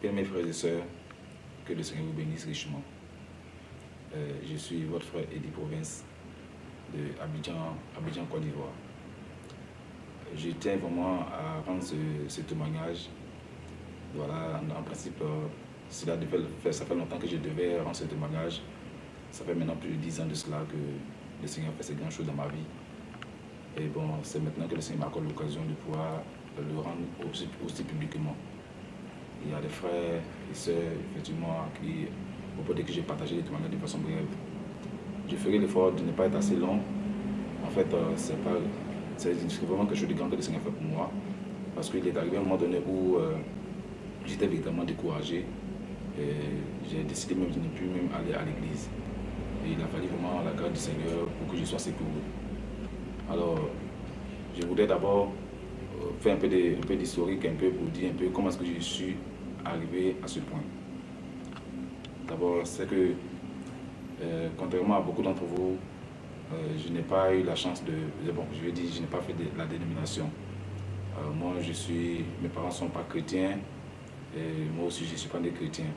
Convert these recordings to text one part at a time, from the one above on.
Bien mes frères et sœurs, que le Seigneur vous bénisse richement. Euh, je suis votre frère Eddie Province de Abidjan, Abidjan Côte d'Ivoire. Je tiens vraiment à rendre ce, témoignage. Voilà, en, principe, euh, cela devait, ça fait longtemps que je devais rendre ce témoignage. Ça fait maintenant plus de dix ans de cela que le Seigneur fait ces grandes choses dans ma vie. Et bon, c'est maintenant que le Seigneur m'accorde l'occasion de pouvoir le rendre aussi publiquement. Il y a des frères et sœurs, effectivement, qui, au que j'ai partagé les témoignages de façon brève. Je ferai l'effort de ne pas être assez long. En fait, euh, c'est vraiment quelque chose de grand que le Seigneur fait pour moi. Parce qu'il est arrivé un moment donné où euh, j'étais véritablement découragé. J'ai décidé même de ne plus même aller à l'église. Et il a fallu vraiment la grâce du Seigneur pour que je sois secouru. Alors, je voudrais d'abord faire un peu d'historique, un, peu pour dire un peu comment est-ce que je suis arrivé à ce point. D'abord, c'est que, euh, contrairement à beaucoup d'entre vous, euh, je n'ai pas eu la chance de... Bon, je vais dire, je n'ai pas fait la dénomination. moi, je suis... Mes parents ne sont pas chrétiens, moi aussi, je ne suis pas des chrétiens.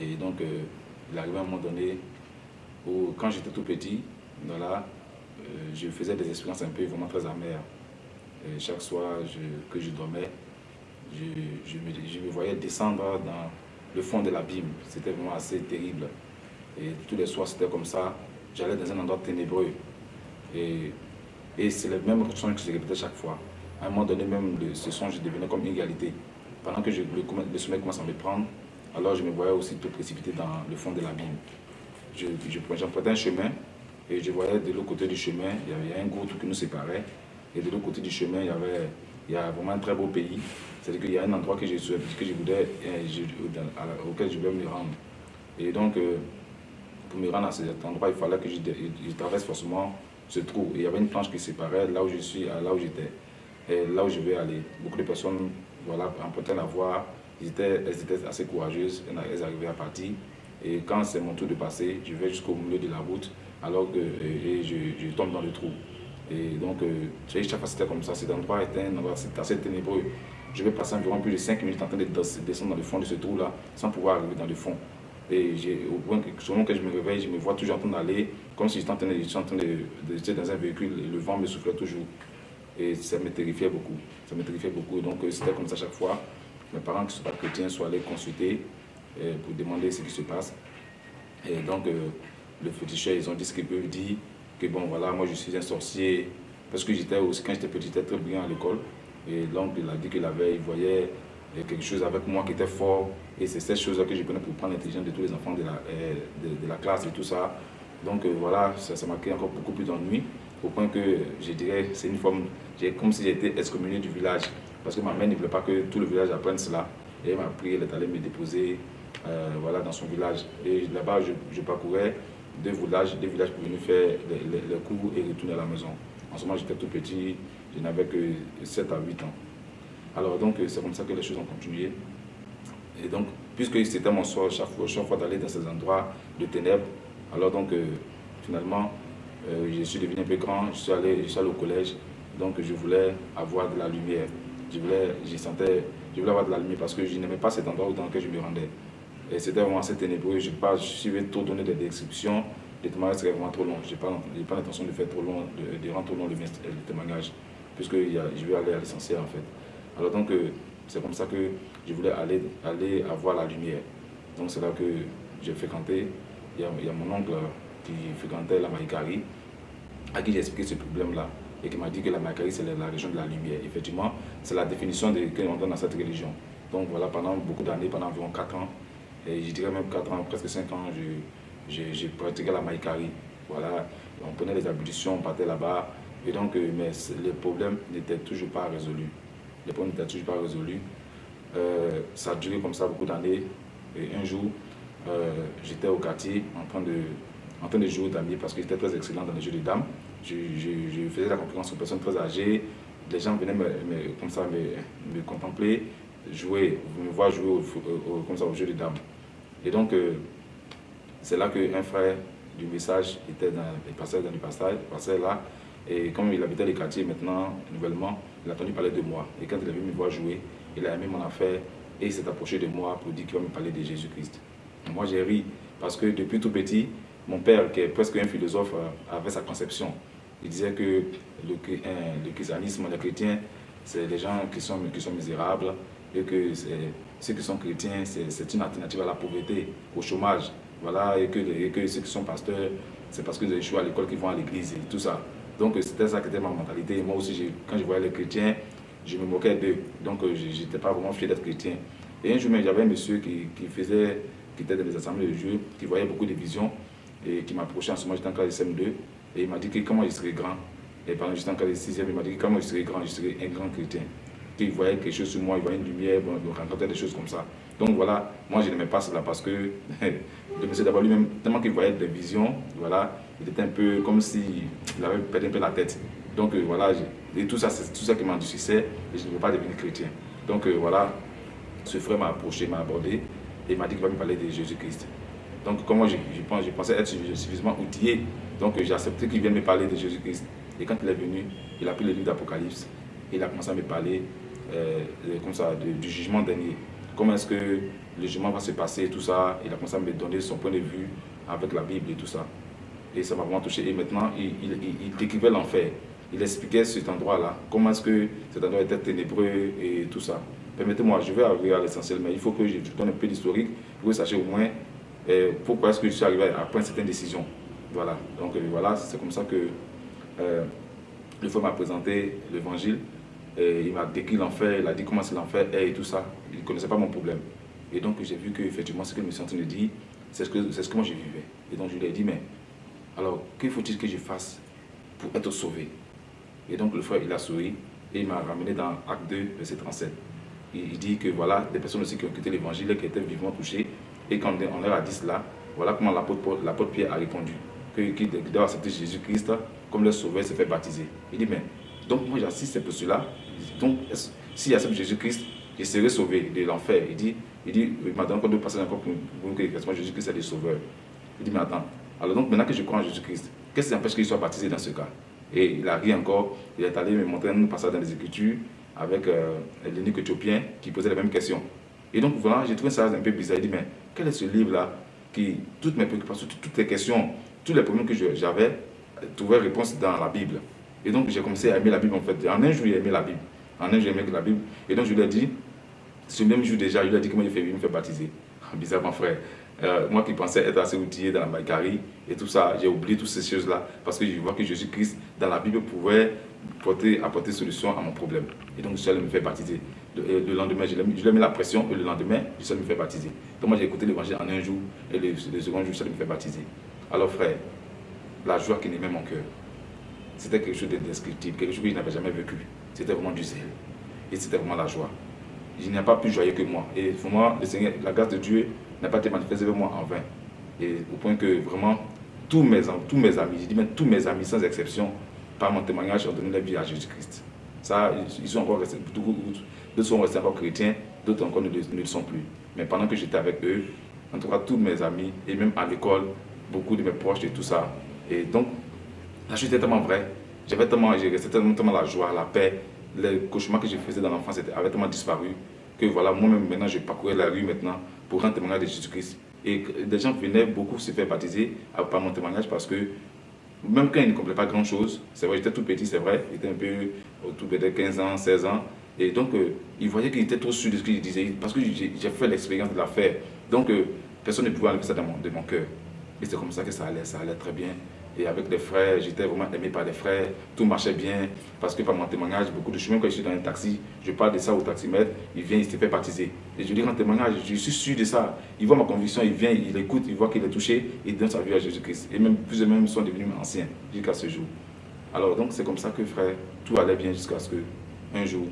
Et donc, il arrivé à un moment donné où, quand j'étais tout petit, voilà, je faisais des expériences un peu vraiment très amères chaque soir que je dormais, je, me, voyais descendre dans le fond de l'abîme. C'était vraiment assez terrible. Et tous les soirs, c'était comme ça. J'allais dans un endroit ténébreux. Et, c'est le même songe que je répétais chaque fois. À un moment donné, même, ce songe devenait comme une égalité. Pendant que je, le, le sommeil commence à me prendre, alors je me voyais aussi tout précipité dans le fond de l'abîme. Je, je, un chemin et je voyais de l'autre côté du chemin, il y avait un goutte qui nous séparait. Et de l'autre côté du chemin, il y avait il y a vraiment un très beau pays. C'est-à-dire qu'il y a un endroit que je, que je voulais, euh, auquel je voulais me rendre. Et donc, euh, pour me rendre à cet endroit, il fallait que je, traverse forcément ce trou. Et il y avait une planche qui séparait là où je suis à là où j'étais. Et là où je vais aller. Beaucoup de personnes voilà, empruntaient la voie. Elles étaient, assez courageuses. Elles arrivaient à partir. Et quand c'est mon tour de passer, je vais jusqu'au milieu de la route alors que et je tombe dans le trou. Et donc, euh, chaque fois c'était comme ça. Cet endroit était un endroit assez ténébreux. Je vais passer environ plus de 5 minutes en train de descendre dans le fond de ce trou-là sans pouvoir arriver dans le fond. Et au point que, selon que je me réveille, je me vois toujours en train d'aller comme si j'étais en train de, en train de, dans un véhicule et le vent me soufflait toujours. Et ça me terrifiait beaucoup. Ça me terrifiait beaucoup. Donc, euh, c'était comme ça chaque fois. Mes parents qui ne sont pas chrétiens sont allés consulter euh, pour demander ce qui se passe. Et donc, le féticheur, ils ont dit ce qu'ils peuvent dire bon voilà, moi je suis un sorcier, parce que j'étais aussi, quand j'étais petit, j'étais très brillant à l'école, et l'oncle il a dit qu'il avait, il voyait quelque chose avec moi qui était fort, et c'est cette chose-là que je prenais pour prendre l'intelligence de tous les enfants de la, euh, de, la classe et tout ça. Donc euh, voilà, ça m'a créé encore beaucoup plus d'ennui, au point que je dirais, c'est une forme, comme si j'étais excommunié du village, parce que ma mère ne voulait pas que tout le village apprenne cela, et elle m'a pris, elle est allée me déposer euh, voilà, dans son village. Et là-bas, je parcourais deux villages, deux villages pour venir faire les, cours et retourner à la maison. En ce moment, j'étais tout petit, je n'avais que 7 à 8 ans. Alors donc, c'est comme ça que les choses ont continué. Et donc, puisque c'était mon soir chaque fois, chaque fois d'aller dans ces endroits de ténèbres, alors donc, euh, finalement, euh, je suis devenu un peu grand, je suis, allé, je suis allé au collège, donc je voulais avoir de la lumière. Je voulais, je sentais, je voulais avoir de la lumière parce que je n'aimais pas cet endroit dans lequel je me rendais. Et c'était vraiment assez ténébreux. Je ne suis trop donner des descriptions. Les témoignages seraient vraiment trop longs. Je n'ai pas, l'intention de faire trop long, de, rendre trop long le, témoignage, puisque je vais aller à l'essentiel en fait. Alors donc, euh, c'est comme ça que je voulais aller, aller avoir la lumière. Donc c'est là que j'ai fréquenté. Il y, a, mon oncle qui fréquentait la Maïkari, à qui j'ai expliqué ce problème-là, et qui m'a dit que la Maïkari, c'est la, région de la lumière. Effectivement, c'est la définition que l'on donne à cette religion. Donc voilà, pendant beaucoup d'années, pendant environ 4 ans, et je dirais même 4 ans, presque 5 ans, j'ai pratiqué la maïkari. Voilà, on prenait les ablutions, on partait là-bas. Et donc, euh, mais les problèmes n'étaient toujours pas résolus. Les problèmes n'étaient toujours pas résolus. Euh, ça a duré comme ça beaucoup d'années. Et un jour, euh, j'étais au quartier en train de, en train de jouer d'amis parce que j'étais très excellent dans les jeux de dames. Je, faisais la concurrence aux personnes très âgées. Les gens venaient me, comme ça me, contempler, jouer, me voir jouer au, comme ça, au jeu de dames. Et donc, euh, c'est là qu'un frère du message était dans les passages, dans le passage, là. Et comme il habitait les quartiers maintenant, nouvellement, il a entendu parler de moi. Et quand il a vu me voir jouer, il a aimé mon affaire. et il s'est approché de moi pour dire qu'il va me parler de Jésus-Christ. Moi, j'ai ri parce que depuis tout petit, mon père, qui est presque un philosophe, euh, avait sa conception. Il disait que le, le christianisme, les chrétiens, c'est des gens qui sont, qui sont misérables et que ceux qui sont chrétiens, c'est une alternative à la pauvreté, au chômage. Voilà, et que, que ceux qui sont pasteurs, c'est parce qu'ils ont échoué à l'école qu'ils vont à l'église et tout ça. Donc c'était ça qui était ma mentalité. Moi aussi, quand je voyais les chrétiens, je me moquais d'eux. Donc euh, je n'étais pas vraiment fier d'être chrétien. Et un jour, j'avais un monsieur qui, faisait, qui était dans les assemblées de Dieu, qui voyait beaucoup de visions et qui m'approchait en ce moment, j'étais en classe de CM2. Et il m'a dit que comment je serais grand. Et pendant que j'étais en classe de 6 il m'a dit que comment je serais grand, je serais un grand chrétien. Qu'il voyait quelque chose sur moi, il voyait une lumière, bon, il rencontrait des choses comme ça. Donc voilà, moi je n'aimais pas cela parce que le monsieur d'abord lui-même, tellement qu'il voyait des visions, voilà, il était un peu comme s'il avait perdu un peu la tête. Donc euh, voilà, et tout ça, c'est tout ça qui m'endurcissait et je ne veux pas devenir chrétien. Donc euh, voilà, ce frère m'a approché, m'a abordé et m'a dit qu'il va me parler de Jésus-Christ. Donc comme moi je, je, pensais être suffisamment outillé, donc j'ai accepté qu'il vienne me parler de Jésus-Christ. Et quand il est venu, il a pris le livre d'Apocalypse et il a commencé à me parler euh, comme ça, du jugement dernier. Comment est-ce que le jugement va se passer tout ça. Il a commencé à me donner son point de vue avec la Bible et tout ça. Et ça m'a vraiment touché. Et maintenant, il, décrivait l'enfer. Il expliquait cet endroit-là. Comment est-ce que cet endroit était ténébreux et tout ça. Permettez-moi, je vais arriver à l'essentiel, mais il faut que je donne un peu d'historique pour que vous sachiez au moins euh, pourquoi est-ce que je suis arrivé à prendre certaines décisions. Voilà. Donc euh, voilà, c'est comme ça que euh, le frère m'a présenté l'évangile. Il m'a décrit l'enfer, il a dit comment c'est l'enfer et tout ça. Il ne connaissait pas mon problème. Et donc j'ai vu qu'effectivement ce que je me suis en de dire, c'est ce, que, ce que moi je vivais. Et donc je lui ai dit, mais alors que faut-il que je fasse pour être sauvé? Et donc le frère, il a souri et il m'a ramené dans Acte 2, verset 37. Il, dit que voilà, des personnes aussi qui ont quitté l'évangile, qui étaient vivement touchées, et quand on leur a dit cela, voilà comment l'apôtre Pierre a répondu, qu'il doit accepter Jésus-Christ comme le sauveur, se fait baptiser. Il dit, mais donc moi j'assiste pour cela, donc s'il accepte Jésus-Christ, je serai sauvé de l'enfer. Il dit, il dit, il m'a donné encore de passer encore pour, pour que Jésus-Christ est le sauveur. Il dit, mais attends, alors donc maintenant que je crois en Jésus-Christ, qu'est-ce qui empêche qu'il soit baptisé dans ce cas? Et il a ri encore, il est allé me montrer un passage dans les Écritures avec euh, éthiopien qui posait la même question. Et donc voilà, j'ai trouvé ça un peu bizarre. Il dit, mais quel est ce livre-là qui, toutes mes préoccupations, toutes les questions, tous les problèmes que j'avais, euh, trouvaient réponse dans la Bible? Et donc j'ai commencé à aimer la Bible en fait. En un jour, j'ai aimé la Bible. En un jour, j'ai aimé la Bible. Et donc je lui ai dit, ce même jour déjà, je lui ai dit comment il fait, il me fait baptiser. Bizarrement frère. Euh, moi qui pensais être assez outillé dans la Maïkari et tout ça, j'ai oublié toutes ces choses-là parce que je vois que Jésus-Christ, dans la Bible, pouvait porter, apporter solution à mon problème. Et donc, je suis me faire baptiser. Le, lendemain, je lui ai mis la pression et le lendemain, je suis me faire baptiser. Donc, moi, j'ai écouté l'évangile en un jour et le, second jour, je suis me faire baptiser. Alors, frère, la joie qui n'aimait mon cœur, c'était quelque chose d'indescriptible, quelque chose que je n'avais jamais vécu. C'était vraiment du zèle. Et c'était vraiment la joie. Il n'y a pas plus joyeux que moi. Et moi, le Seigneur, la grâce de Dieu n'a pas été manifestée avec moi en vain. Et au point que vraiment, tous mes, tous mes amis, je dis même tous mes amis sans exception, par mon témoignage, ont donné la vie à Jésus-Christ. Ça, ils sont encore restés, d'autres sont restés encore chrétiens, d'autres encore ne, le sont plus. Mais pendant que j'étais avec eux, en tout cas tous mes amis, et même à l'école, beaucoup de mes proches et tout ça. Et donc, la chute était tellement vraie. J'avais tellement, resté tellement, tellement la joie, la paix, les cauchemars que je faisais dans l'enfance avaient tellement disparu que voilà, moi-même maintenant je parcourais la rue maintenant pour rendre témoignage de Jésus-Christ. Et des gens venaient beaucoup se faire baptiser par mon témoignage parce que même quand ils ne comprenait pas grand-chose, c'est vrai, j'étais tout petit, c'est vrai, j'étais un peu autour de 15 ans, 16 ans, et donc euh, ils voyaient qu'il était trop sûr de ce qu'il disait, parce que j'ai fait l'expérience de l'affaire. Donc euh, personne ne pouvait enlever ça de mon cœur. Et c'est comme ça que ça allait, ça allait très bien. Et avec les frères, j'étais vraiment aimé par les frères. Tout marchait bien. Parce que par mon témoignage, beaucoup de chemins, quand je suis dans un taxi, je parle de ça au taximètre, il vient, il se fait baptiser. Et je dis en témoignage, je suis sûr de ça. Il voit ma conviction, il vient, il écoute, il voit qu'il est touché, il donne sa vie à Jésus-Christ. Et même plus même sont devenus anciens jusqu'à ce jour. Alors donc c'est comme ça que frère, tout allait bien jusqu'à ce que un jour,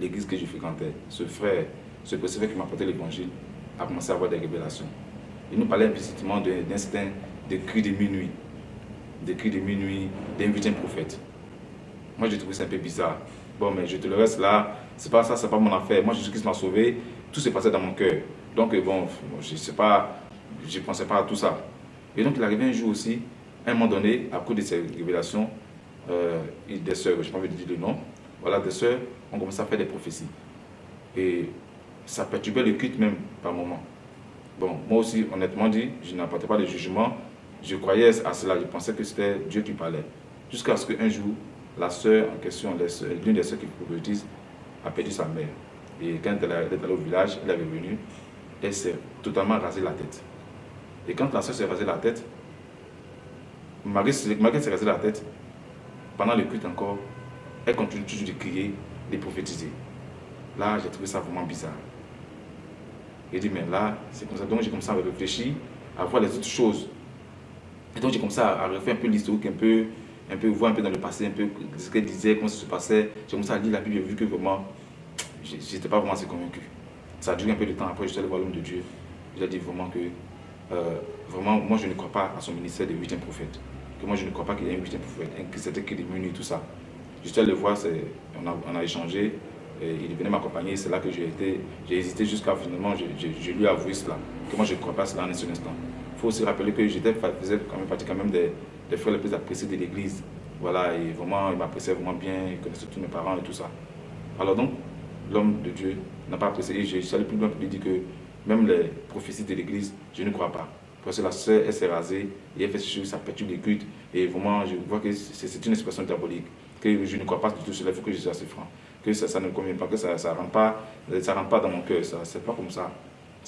l'église que je fréquentais, ce frère, ce frère qui m'a apporté l'évangile, a commencé à avoir des révélations. Il nous parlait implicitement d'instinct de cris de minuit des cris de minuit, d'inviter un prophète. Moi, j'ai trouvé ça un peu bizarre. Bon, mais je te le reste là, c'est pas ça, c'est pas mon affaire. Moi, Jésus-Christ m'a sauvé, tout s'est passé dans mon cœur. Donc, euh, bon, je sais pas, je pensais pas à tout ça. Et donc, il arrivé un jour aussi, à un moment donné, à cause de ces révélations, euh, des sœurs, je n'ai pas envie de dire le nom, voilà, des sœurs ont commencé à faire des prophéties. Et ça perturbait le culte même par moment. Bon, moi aussi, honnêtement dit, je n'apportais pas de jugement. Je croyais à cela, je pensais que c'était Dieu qui parlait. Jusqu'à ce qu'un jour, la sœur en question, l'une des sœurs qui prophétise, a perdu sa mère. Et quand elle est allée au village, elle est revenue, elle s'est totalement rasé la tête. Et quand la sœur s'est rasé la tête, Marie, s'est rasé la tête, pendant le culte encore, elle continue toujours de crier, de prophétiser. Là, j'ai trouvé ça vraiment bizarre. J'ai dit, mais là, c'est comme ça. Donc, j'ai commencé à réfléchir, à voir les autres choses. Et donc, j'ai commencé à refaire un peu l'historique, un peu, un peu, voir un peu dans le passé, un peu ce qu'elle disait, comment ça se passait. J'ai commencé à lire la Bible, j'ai vu que vraiment, j'étais pas vraiment assez convaincu. Ça a duré un peu de temps. Après, je suis allé voir l'homme de Dieu. Il a dit vraiment que, euh, vraiment, moi, je ne crois pas à son ministère de huitième prophète. Que moi, je ne crois pas qu'il y ait un huitième prophète, que c'était que des menus, tout ça. Je suis le voir, on a, échangé. Et il venait m'accompagner, c'est là que j'ai hésité jusqu'à finalement, je, lui ai avoué cela, que moi je ne crois pas cela en un seul instant. Il faut aussi rappeler que j'étais faisais quand même partie même des, des frères les plus appréciés de l'église. Voilà, et vraiment, il m'appréciait vraiment bien, il connaissait tous mes parents et tout ça. Alors donc, l'homme de Dieu n'a pas apprécié, et je suis allé plus loin pour lui dire que même les prophéties de l'église, je ne crois pas. Parce que la sœur, elle s'est rasée, et elle fait ce ça perturbe les cultes, et vraiment, je vois que c'est une expression diabolique, que je ne crois pas du tout cela, il faut que je sois assez franc que ça, ne convient pas, que ça ne pas, ça rentre pas dans mon cœur. C'est pas comme ça.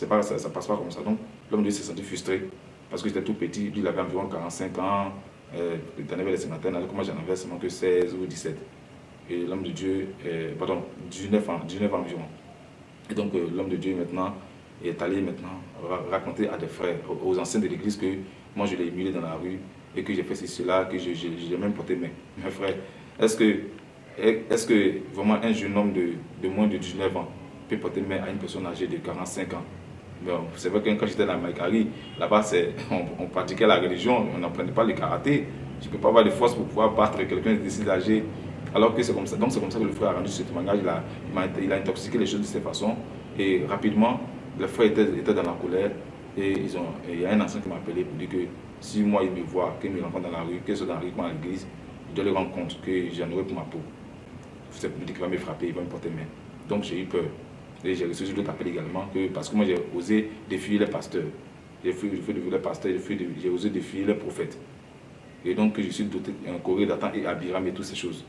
Pas, ça ne passe pas comme ça. Donc, l'homme de Dieu s'est senti frustré parce que j'étais tout petit. Lui, il avait environ 45 ans. Euh, il avait les cinquantaines, alors que moi, j'en avais seulement que 16 ou 17. Et l'homme de Dieu, euh, pardon, 19 ans, 19 ans environ. Et donc, euh, l'homme de Dieu, maintenant, est allé maintenant raconter à des frères, aux, anciens de l'église, que moi, je l'ai émulé dans la rue et que j'ai fait ceci, cela, que je, l'ai même porté mes, mes frères. Est-ce que est-ce que vraiment un jeune homme de, moins de 19 ans peut porter main à une personne âgée de 45 ans? C'est vrai que quand j'étais dans Maïkari, là-bas, on, pratiquait la religion, on n'apprenait pas le karaté. Je ne peux pas avoir de force pour pouvoir battre quelqu'un de si âgé. Alors que c'est comme ça. Donc c'est comme ça que le frère a rendu ce témoignage. Il a, il a intoxiqué les choses de cette façon. Et rapidement, le frère était, était dans la colère. Et ils ont, il y a un ancien qui m'a appelé pour dire que si moi il me voit, qu'il me rencontre dans la rue, qu'il soit dans la rue, à l'église, il doit le rendre compte que j'en aurais pour ma peau c'est pour dire qu'il va me frapper, il va me porter main. Donc j'ai eu peur. Et j'ai reçu d'autres appels également, que, parce que moi j'ai osé défier les pasteurs. J'ai défier les pasteurs, j'ai osé défier les prophètes. Et donc je suis doté un Corée d'Atan et Abiram et toutes ces choses.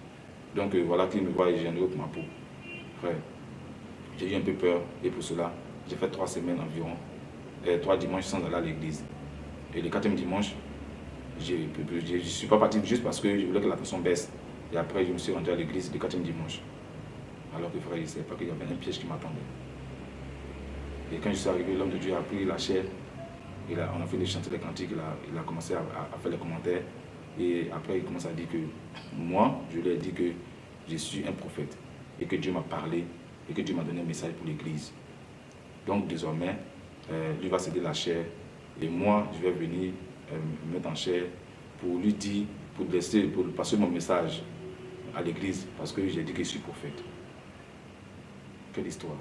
Donc euh, voilà qu'il me voit et j'ai un autre ma peau. Frère, j'ai eu un peu peur et pour cela, j'ai fait trois semaines environ, et trois dimanches sans aller à l'église. Et le quatrième dimanche, je ne suis pas parti juste parce que je voulais que la personne baisse. Et après, je me suis rendu à l'église le quatrième dimanche. Alors que frère, il ne savait pas qu'il y avait un piège qui m'attendait. Et quand je suis arrivé, l'homme de Dieu a pris la chair. Il a, on a fait des chantiers des cantiques. Il a, il a commencé à, faire les commentaires. Et après, il commence à dire que moi, je lui ai dit que je suis un prophète. Et que Dieu m'a parlé. Et que Dieu m'a donné un message pour l'église. Donc désormais, euh, lui va céder la chair. Et moi, je vais venir euh, me mettre en chair pour lui dire, pour, laisser, pour passer mon message à l'église parce que j'ai dit que je suis prophète. Quelle histoire.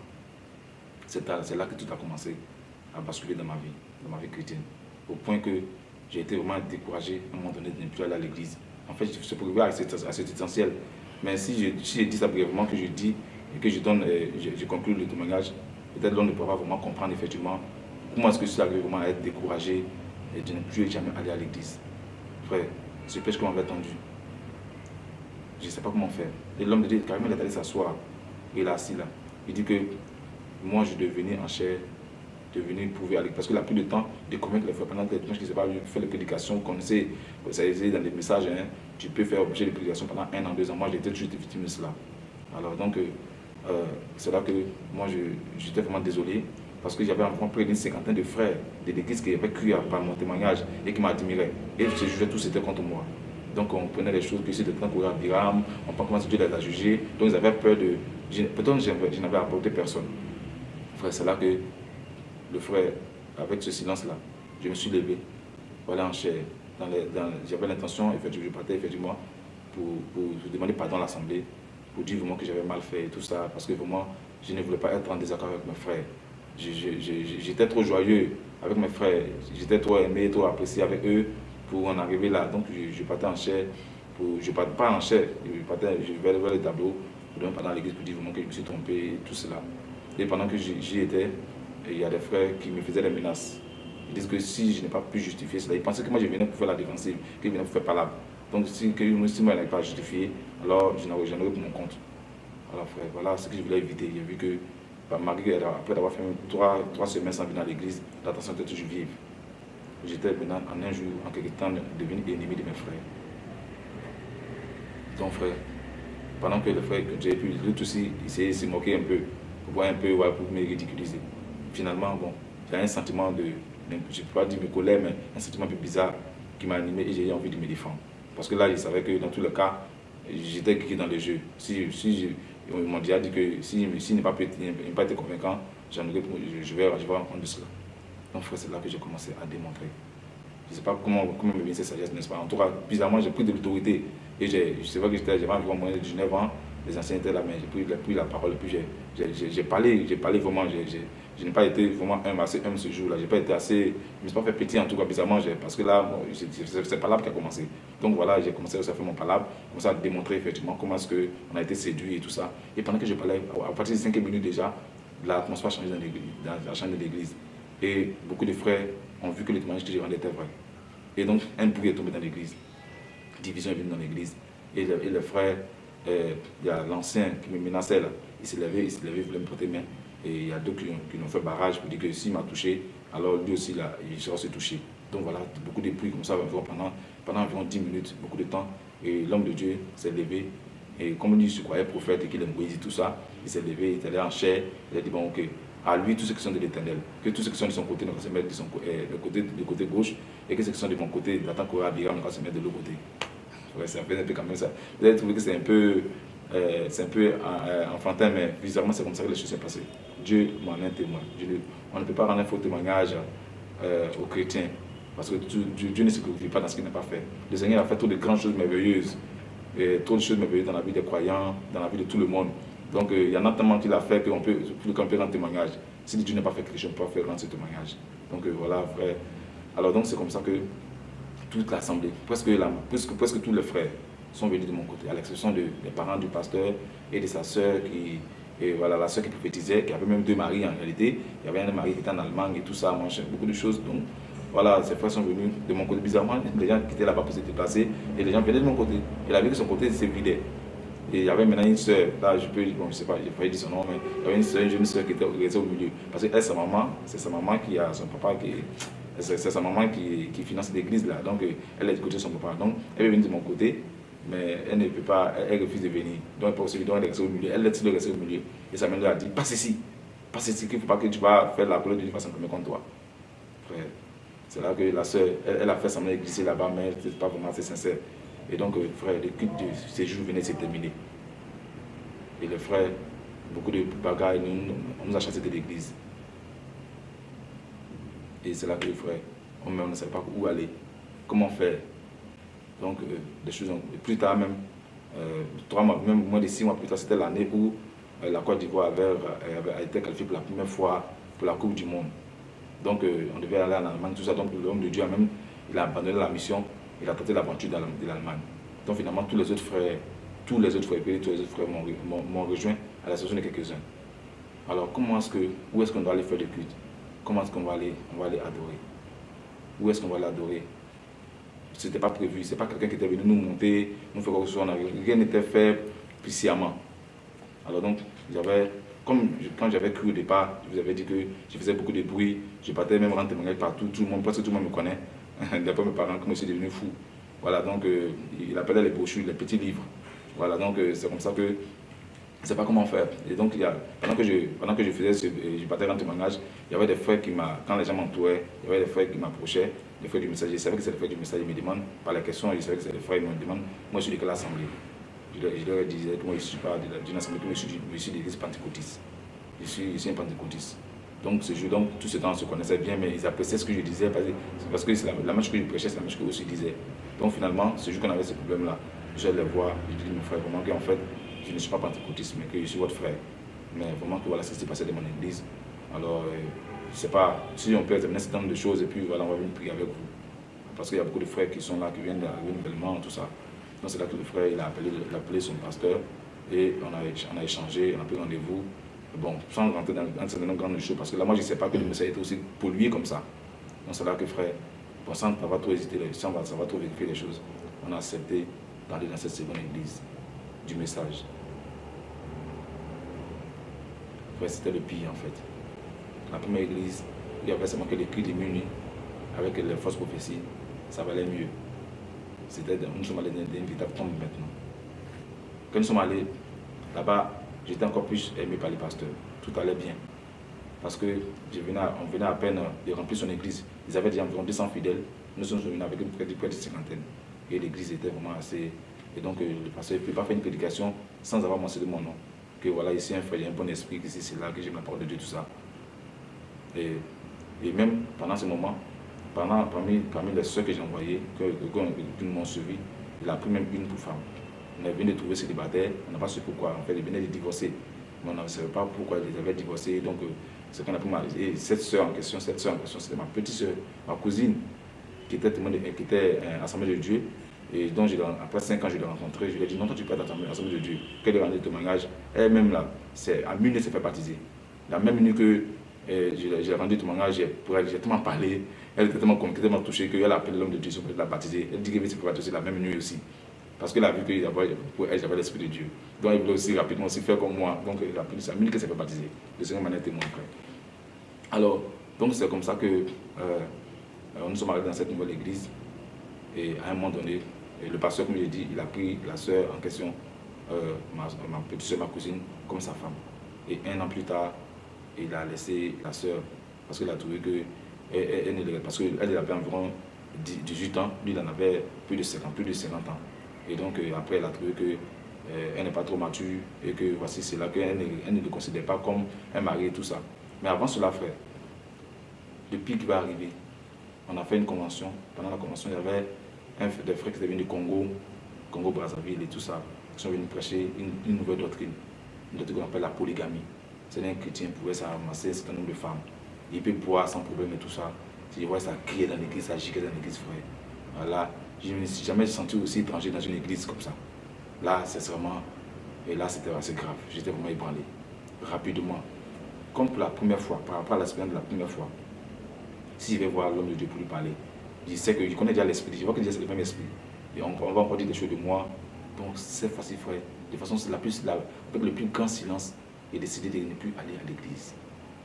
C'est là que tout a commencé à basculer dans ma vie, dans ma vie chrétienne. Au point que j'ai été vraiment découragé à un moment donné de ne plus aller à l'église. En fait, je suis pour à cet, essentiel. Mais si je, dis ça brièvement, que je dis et que je donne, euh, je, conclue le témoignage, peut-être l'on ne pourra vraiment comprendre effectivement comment est-ce que je suis arrivé vraiment à être découragé et de ne plus jamais aller à l'église. Frère, ce pêche qu'on m'avait tendu, je ne sais pas comment faire. Et l'homme de Dieu, carrément, il est allé s'asseoir. Il est assis là. Il dit que moi, je devenais en chair, prouver avec. Parce que la plus de temps de convaincre les frères pendant que je ne sais pas, faire les prédications, qu'on sait, ça dans des messages, hein, tu peux faire objet de prédication pendant un an, deux ans. Moi, j'étais toujours victime de cela. Alors, donc, euh, euh, c'est là que moi, j'étais vraiment désolé. Parce que j'avais environ près d'une cinquantaine de frères de l'église qui avaient cru par mon témoignage et qui m'admiraient. Et je jugeais tous, c'était contre moi. Donc on prenait les choses que c'était temps courir à Biram, on pensait comment Dieu les a jugés. Donc ils avaient peur de. Peut-être je n'avais apporté personne. C'est là que le frère, avec ce silence-là, je me suis levé voilà en chair. J'avais l'intention, je partais effectivement pour, pour, demander pardon à l'Assemblée, pour dire vraiment que j'avais mal fait et tout ça, parce que vraiment, je ne voulais pas être en désaccord avec mes frères. J'étais trop joyeux avec mes frères, j'étais trop aimé, trop apprécié avec eux pour en arriver là. Donc je, partais en chair, pour, je partais pas en chair, je vais vers le tableau, pendant l'église pour dire vraiment que je me suis trompé, tout cela. Et pendant que j'y étais, il y a des frères qui me faisaient des menaces. Ils disent que si je n'ai pas pu justifier cela, ils pensaient que moi je venais pour faire la défensive, que je pour faire palabre. Donc si, moi je n'avais pas justifié, alors je n'aurais jamais pour mon compte. Alors frère, voilà ce que je voulais éviter. J'ai vu que bah, malgré, après avoir fait trois, trois semaines sans venir à l'église, l'attention était toujours vive. J'étais maintenant en un jour, en quelque temps, devenu ennemi de mes frères. Donc frère, pendant que le frère que j'ai pu, l'autre aussi, il s'est moqué un peu, pour voir un peu, pour me ridiculiser. Finalement, bon, j'ai un sentiment de, je ne peux pas dire de colère, mais un sentiment un peu bizarre qui m'a animé et j'ai eu envie de me défendre. Parce que là, il savait que dans tous les cas, j'étais cliqué dans le jeu. Si, si ils m'ont déjà dit que s'il si, n'a pas, pas, été convaincant, je, je, vais, je vais rendre cela. Donc c'est là que j'ai commencé à démontrer. Je ne sais pas comment, comment me vient cette sagesse, n'est-ce pas? En tout cas, bizarrement, j'ai pris de l'autorité. Et c'est vrai que j'avais environ moins de 19 ans, les anciens étaient là, mais j'ai pris, pris, la parole, puis j'ai parlé, j'ai parlé vraiment, je n'ai pas été vraiment un assez homme ce jour-là, je n'ai pas été assez, je ne me suis pas fait petit en tout cas, bizarrement, parce que là, c'est palabre qui a commencé. Donc voilà, j'ai commencé à faire mon palabre, commencé à démontrer effectivement comment est-ce a été séduit et tout ça. Et pendant que je parlais, à partir de 5 minutes déjà, l'atmosphère a changé dans, la chambre de l'église. Et beaucoup de frères ont vu que les témoignages que j'ai rendus étaient vrais. Et donc, un bruit est dans l'église. Division est venue dans l'église. Et le, frère, euh, il y a l'ancien qui me menaçait là, il s'est levé, il s'est levé, il voulait me porter main. Et il y a d'autres qui, ont fait barrage pour dire que s'il m'a touché, alors lui aussi, là, il sera se toucher. Donc voilà, beaucoup de bruit comme ça pendant, pendant environ 10 minutes, beaucoup de temps. Et l'homme de Dieu s'est levé. Et comme il se croyait prophète et qu'il aime tout ça, il s'est levé, il est allé en chair. Il a dit, bon, ok, à lui, tous ceux qui sont de l'éternel, que tous ceux qui sont de son côté ne se mettre de son euh, côté, de côté gauche, et que ceux qui sont de mon côté, Korah Abiram, ne se mettre de l'autre côté. C'est un peu, un peu comme ça. Vous avez trouvé que c'est un peu, euh, un peu euh, enfantin, mais bizarrement, c'est comme ça que les choses sont passées. Dieu m'en est témoin. on ne peut pas rendre un faux témoignage euh, aux chrétiens parce que Dieu, ne se glorifie pas dans ce qu'il n'a pas fait. Le Seigneur a fait toutes les grandes choses merveilleuses, et toutes les choses merveilleuses dans la vie des croyants, dans la vie de tout le monde. Donc il y en a tellement qu'il a fait qu'on peut, peut rendre témoignage. Si Dieu n'a pas fait quelque chose, on peut faire rendre ce témoignage. Donc voilà. Alors donc c'est comme ça que toute l'assemblée, presque, tous les frères sont venus de mon côté, à l'exception des parents du pasteur et de sa sœur qui, et voilà, la soeur qui prophétisait, qui avait même deux maris en réalité. Il y avait un mari qui était en Allemagne et tout ça, beaucoup de choses. Donc voilà, ces frères sont venus de mon côté. Bizarrement, les gens qui étaient là-bas pour se déplacer et les gens venaient de mon côté. Et la vie de son côté s'est vidée. Et il y avait maintenant une soeur, là je peux, bon je sais pas, j'ai pas dire son nom, mais il y avait une jeune soeur qui était au milieu. Parce que elle, sa maman, c'est sa maman qui a son papa qui c'est sa maman qui, finance l'église là. Donc elle est du côté de son papa. Donc elle est venue de mon côté mais elle ne peut pas, elle, refuse de venir. Donc, pour celui elle est au milieu. Elle est de rester au milieu. Et sa mère lui a dit, passe ici. Passe ici, qu'il ne faut pas que tu vas faire la colère un premier contre toi. Frère, c'est là que la soeur, elle, a fait semblant de glisser là-bas, mais n'était pas vraiment assez sincère. Et donc, euh, frère, le culte de séjour venait de se terminer. Et le frère, beaucoup de nous, on nous a chassés de l'église. Et c'est là que le frère, on ne savait pas où aller, comment faire. Donc, euh, des choses, plus tard même, euh, trois mois, même moins de six mois plus tard, c'était l'année où euh, la Côte d'Ivoire avait, été qualifiée pour la première fois pour la Coupe du Monde. Donc, on devait aller en Allemagne, tout ça. Donc, l'homme de Dieu a même, il a abandonné la mission, il a tenté l'aventure de l'Allemagne. Donc, finalement, tous les autres frères, tous les autres frères, tous les autres frères m'ont rejoint à la session de quelques-uns. Alors, comment est-ce que, où est-ce qu'on doit aller faire le culte Comment est-ce qu'on va aller, on va aller adorer Où est-ce qu'on va aller adorer c'était pas prévu. C'est pas quelqu'un qui était venu nous monter, nous faire quoi que ce soit. Rien n'était fait puissamment. Alors donc, j'avais, comme quand j'avais cru au départ, je vous avais dit que je faisais beaucoup de bruit, je partais même rendre témoignage partout, tout le monde, presque tout le monde me connaît. D'après mes parents, comme je suis devenu fou. Voilà, donc euh, il appelait les brochures, les petits livres. Voilà, donc euh, c'est comme ça que ne sais pas comment faire. Et donc, il y a, pendant, que je, pendant que je faisais ce, je partais rendre témoignage, il y avait des frères qui m'a, quand les gens m'entouraient, il y avait des frères qui m'approchaient les frères du message. Je savais que c'est les frères du message, ils me demandent par la question, je savais que c'est les frères, ils me demandent, moi je suis de quelle assemblée? Je leur, je disais moi je ne suis pas d'une assemblée, moi je suis, je suis de l'église pentecôtiste. Je suis, je suis un pentecôtiste. Donc ce jour, donc tout ce temps on se connaissait bien, mais ils appréciaient ce que je disais parce que, la, la marche que je prêchais, c'est la marche que je disais. Donc finalement, ce jour qu'on avait ce problème-là, je les voir, je dis mon frère, vraiment qu'en fait, je ne suis pas pentecôtiste, mais que je suis votre frère. Mais vraiment que voilà ce qui s'est passé dans mon église. Alors, euh, je ne sais pas si on peut examiner un certain nombre de choses et puis voilà, on va venir prier avec vous. Parce qu'il y a beaucoup de frères qui sont là, qui viennent d'arriver nouvellement, tout ça. Donc c'est là que le frère il a, appelé, son pasteur et on a, échangé, on a pris rendez-vous. Bon, sans rentrer dans un certain nombre choses, parce que là, moi, je ne sais pas que le message était aussi pollué comme ça. Donc, c'est là que, frère, pour sans avoir trop hésité, sans avoir trop vérifier les choses, on a accepté d'aller dans cette seconde église du message. C'était le pire, en fait. La première église, il y avait seulement que les cris démunis avec les fausses prophéties, ça valait mieux. C'était, nous sommes allés dans une tombe maintenant. Quand nous sommes allés là-bas, j'étais encore plus aimé par les pasteurs. Tout allait bien. Parce que on venait à peine de remplir son église. Ils avaient déjà environ 200 fidèles. Nous sommes venus avec de, près de cinquantaine. Et l'église était vraiment assez... Et donc, euh, le pasteur ne pouvait pas faire une prédication sans avoir mentionné mon nom. Que voilà, ici, un frère, il y a un bon esprit, ici, c'est là que j'aime la parole de Dieu, tout ça. Et, et même pendant ce moment, pendant, parmi, parmi les soeurs que j'ai envoyées, que, que, m'ont suivi, il a pris même une pour femme. On est venu de trouver célibataire, on n'a pas su pourquoi. En fait, il venait de divorcer. Mais on ne savait pas pourquoi il avait divorcé. Donc, euh, c'est qu'on a pris Et cette soeur en question, cette soeur en question, c'était ma petite soeur, ma cousine, qui était, qui était euh, Assemblée de Dieu. Et donc, après 5 ans, je l'ai rencontrée. Je lui ai dit, non, toi, tu peux être Assemblée de Dieu. Qu'elle ait rendu témoignage. Elle-même, là, c'est à minute, s'est fait baptiser. La même minute que euh, j'ai rendu témoignage, j'ai tellement parlé. Elle était tellement touchée qu'elle a appelé l'homme de Dieu, pour la baptiser. Elle dit qu'elle s'est baptiser la même nuit aussi. Parce qu'elle a vu que pour elle, j'avais l'Esprit de Dieu. Donc elle voulait aussi rapidement aussi faire comme moi. Donc elle a pris sa minute qu'elle s'est fait baptiser. Le Seigneur m'en a témoin après. Alors, donc c'est comme ça que euh, nous sommes arrivés dans cette nouvelle église. Et à un moment donné, le pasteur, comme je l'ai dit, il a pris la sœur en question, euh, ma, petite soeur, ma cousine, comme sa femme. Et un an plus tard, il a laissé la sœur parce qu'il a trouvé que elle, parce qu'elle avait environ 18 ans, lui il en avait plus de 50, plus de 50 ans. Et donc euh, après elle a trouvé qu'elle euh, n'est pas trop mature et que voici c'est là qu'elle ne le considère pas comme un mari et tout ça. Mais avant cela, frère, le pire qui va arriver, on a fait une convention. Pendant la convention, il y avait des frères qui étaient venus du Congo, Congo Brazzaville et tout ça, qui sont venus prêcher une, nouvelle doctrine, une doctrine qu'on appelle la polygamie. C'est un chrétien pouvait s'amasser un certain nombre de femmes. Il peut boire sans problème et tout ça. Si je vois ça crier dans l'église, ça gicle dans l'église, frère. Voilà. Je ne me suis jamais senti aussi étranger dans une église comme ça. Là, c'est vraiment... Et là, c'était assez grave. J'étais vraiment ébranlé. Rapidement. Comme pour la première fois, par rapport à l'expérience de la première fois, si je vais voir l'homme de Dieu pour lui parler, je sais que je connais déjà l'esprit. Je vois que c'est le même esprit. Et on, va encore dire des choses de moi. Donc, c'est facile, frère. De façon, la plus, la, avec le plus grand silence et décider de ne plus aller à l'église.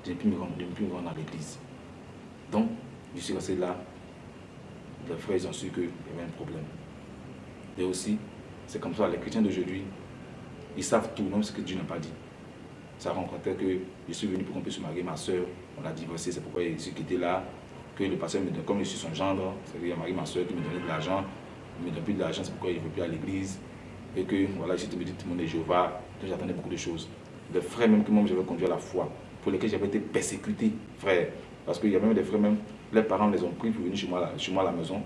De ne plus me rendre, plus rendre à l'église. Donc, je suis resté là. Les frères, ils ont su qu'il y avait un problème. Et aussi, c'est comme ça, les chrétiens d'aujourd'hui, ils savent tout, même ce que Dieu n'a pas dit. Ça rencontrait que je suis venu pour qu'on puisse se marier, ma soeur, on a divorcé, c'est pourquoi je suis quitté là, que le pasteur me donne, comme je suis son gendre, c'est-à-dire marié ma soeur qui me donnait de l'argent, il me donne plus de l'argent, c'est pourquoi il ne veut plus à l'église, et que voilà, j'étais monde est Jéhovah, j'attendais beaucoup de choses des frères même que moi j'avais conduit à la foi, pour lesquels j'avais été persécuté, frère. Parce qu'il y a même des frères même, les parents les ont pris pour venir chez moi, chez moi à la maison.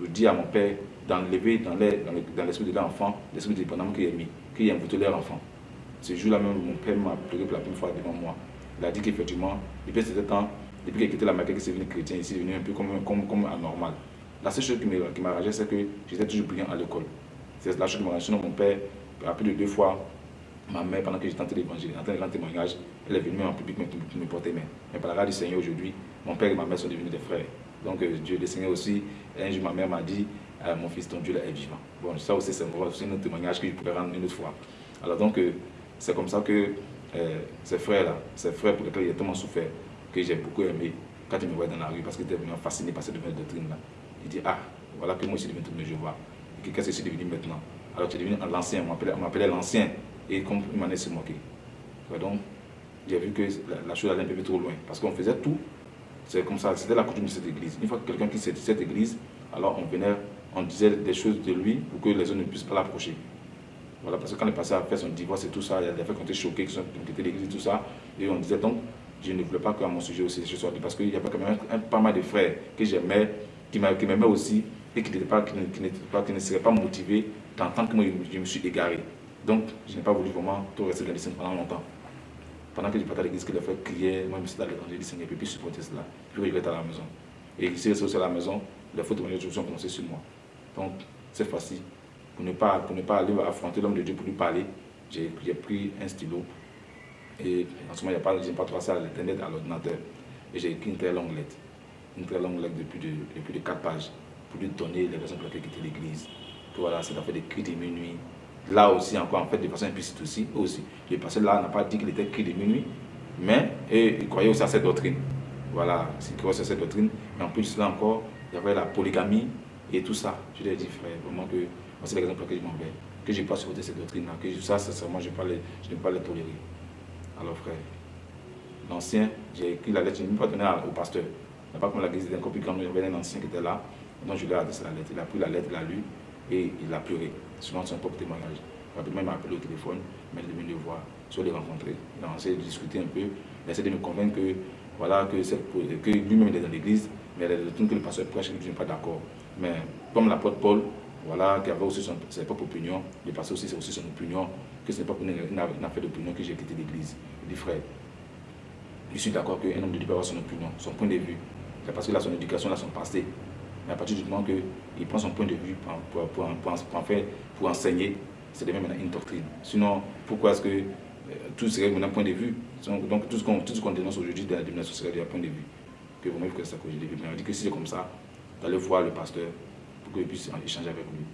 Je dis à mon père d'enlever dans l'esprit de l'enfant, l'esprit de dépendant qu'il a mis, qu'il a invité leur enfant. Ce jour-là même, mon père m'a pleuré pour la première fois devant moi. Il a dit qu'effectivement, depuis ce temps, depuis qu'il a quitté la Maquette, qu'il s'est venu chrétien, il s'est venu un peu comme, comme, comme anormal. La seule chose qui m'a ragé, c'est que j'étais toujours brillant à l'école. C'est la chose m'a ragé. Sinon, mon père, a plus de deux fois, Ma mère, pendant que j'étais en train d'évangile, en train de rendre témoignage, elle est venue en public pour me porter main. Mais par la grâce du Seigneur aujourd'hui, mon père et ma mère sont devenus des frères. Donc euh, Dieu le Seigneur aussi, un jour ma mère m'a dit, euh, mon fils, ton Dieu est vivant. Bon, ça aussi c'est un témoignage que je pourrais rendre une autre fois. Alors donc, euh, c'est comme ça que ces frères-là, ces frères pour lesquels a tellement souffert, que j'ai beaucoup aimé, quand ils me voyaient dans la rue, parce qu'ils étaient vraiment fascinés par cette nouvelle doctrine-là. Il dit, ah, voilà que moi je suis devenu de Jéhovah. Et qu'est-ce que je suis devenu maintenant Alors tu es devenu l'ancien, on m'appelait l'ancien et comme il m'en est se moquer. Donc, j'ai vu que la, chose allait un peu trop loin. Parce qu'on faisait tout. C'est comme ça, c'était la coutume de cette église. Une fois que quelqu'un qui de cette église, alors on venait, on disait des choses de lui pour que les autres ne puissent pas l'approcher. Voilà, parce que quand est passé à faire son divorce et tout ça, il y a des fois qui ont été choqués, qui ont quitté l'église tout ça. Et on disait donc, je ne voulais pas que mon sujet aussi ce soit parce qu'il y avait quand même pas mal de frères que j'aimais, qui m'aimaient aussi et qui, ne seraient pas motivés d'entendre que moi je me suis égaré. Donc, je n'ai pas voulu vraiment tout rester dans les pendant longtemps. Pendant que je partais à l'église, que les frères criaient, moi je me suis dans l'évangile, Seigneur, je ne peux plus supporter cela. Je vais à la maison. Et ici, resté à la maison, les fautes de ont commencé sur moi. Donc, cette fois-ci, pour ne pas, pour ne pas aller affronter l'homme de Dieu pour lui parler, j'ai pris un stylo Et en ce moment, je n'ai pas, pas trop à l'internet, à l'ordinateur. Et j'ai écrit une très longue lettre. Une très longue lettre de plus de, de plus de 4 pages pour lui donner les raisons pour lesquelles quitter l'église. Voilà, c'est fait des cris de minuit. Là aussi, encore, en fait, de façon implicite aussi, aussi. Le pasteur là n'a pas dit qu'il était cri de minuit, mais et, il croyait aussi à cette doctrine. Voilà, il croyait à cette doctrine. Mais en plus, là encore, il y avait la polygamie et tout ça. Je lui ai dit, frère, vraiment que c'est l'exemple pour je m'en vais. Que je n'ai pas supporté cette doctrine-là. Que ça, sincèrement, je, je ne peux pas les tolérer. Alors, frère, l'ancien, j'ai écrit la lettre, je ne l'ai pas donné au pasteur. Il n'a pas comme la guise d'un copie quand il y avait un ancien qui était là. Donc, je lui ai adressé la lettre. Il a pris la lettre, il l'a lu et il a pleuré. Selon son propre témoignage. Rapidement, il m'a appelé au téléphone, il m'a demandé de voir, soit les rencontrer. Il a essayé de discuter un peu, il a essayé de me convaincre que, voilà, que, lui-même est dans l'église, mais les doctrines que le pasteur prêche, je ne suis pas d'accord. Mais comme l'apôtre Paul, voilà, qui avait aussi son, sa propre opinion, le pasteur aussi, c'est aussi son opinion, que ce n'est pas pour une, affaire d'opinion que j'ai quitté l'église. Il dit, frère, je suis d'accord qu'un homme de Dieu peut avoir son opinion, son point de vue. C'est parce qu'il a son éducation, il a son passé. Mais à partir du moment qu'il prend son point de vue pour, pour, pour, pour enseigner, c'est de même une doctrine. Sinon, pourquoi est-ce que euh, tout serait un point de vue? Donc tout ce qu'on dénonce aujourd'hui dans la domination serait d'un point de vue. Que vous-même, que ça. Mais on dit que si c'est comme ça, d'aller voir le pasteur pour qu'il puisse échanger avec lui.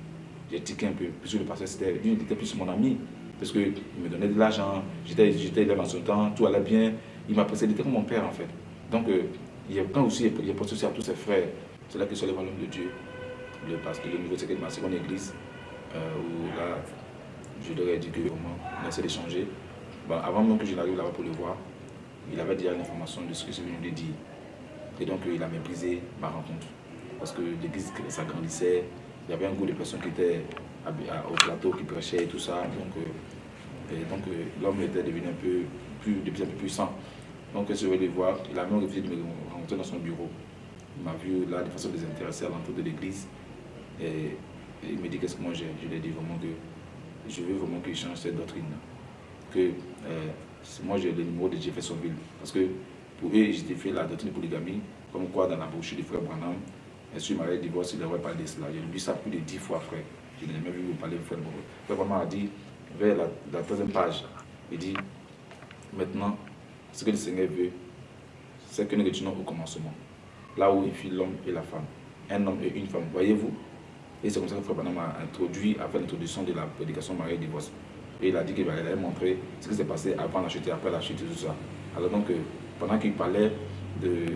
J'ai tiqué un peu, puisque le pasteur, c'était, il était plus mon ami, parce qu'il me donnait de l'argent, j'étais là dans son temps, tout allait bien, il m'a il était comme mon père en fait. Donc, euh, il y a, quand aussi, il a pensé aussi à tous ses frères, c'est là que sur les l'homme de Dieu, le pasteur, le nouveau secrétaire de ma seconde église, euh, où là, je leur ai dit que vraiment, on essaie d'échanger. Bon, avant même que je n'arrive là-bas pour le voir, il avait déjà l'information de ce que je venais de dire. Et donc, euh, il a méprisé ma rencontre parce que l'église s'agrandissait, il y avait un groupe de personnes qui étaient au plateau, qui prêchaient et tout ça. Donc, euh, donc l'homme était devenu un peu plus, de plus puissant. Donc, je vais le voir, il a même refusé de me rencontrer dans son bureau. Il m'a vu là de façon désintéressée à l'entour de l'église. Et, il me dit qu'est-ce que moi j'ai. Je lui ai dit vraiment que je veux vraiment qu'il change cette doctrine-là. Que euh, moi j'ai le numéro de Jeffersonville. Parce que pour eux, j'ai fait la doctrine de polygamie, comme quoi dans la brochure du frère Branham, et si marié divorce, il devrait parler de cela. J'ai lu ça plus de dix fois, frère. Je n'ai jamais vu vous parler de frère Branham. Frère Branham a dit, vers la, troisième page, il dit, maintenant, ce que le Seigneur veut, c'est que nous retournons au commencement. Là où il fit l'homme et la femme. Un homme et une femme. Voyez-vous? Et c'est comme ça que Frère Branham a introduit, a fait l'introduction de la prédication mariée divorce. Et il a dit qu'il allait montrer ce qui s'est passé avant la chute et après la chute et tout ça. Alors donc, euh, pendant qu'il parlait euh,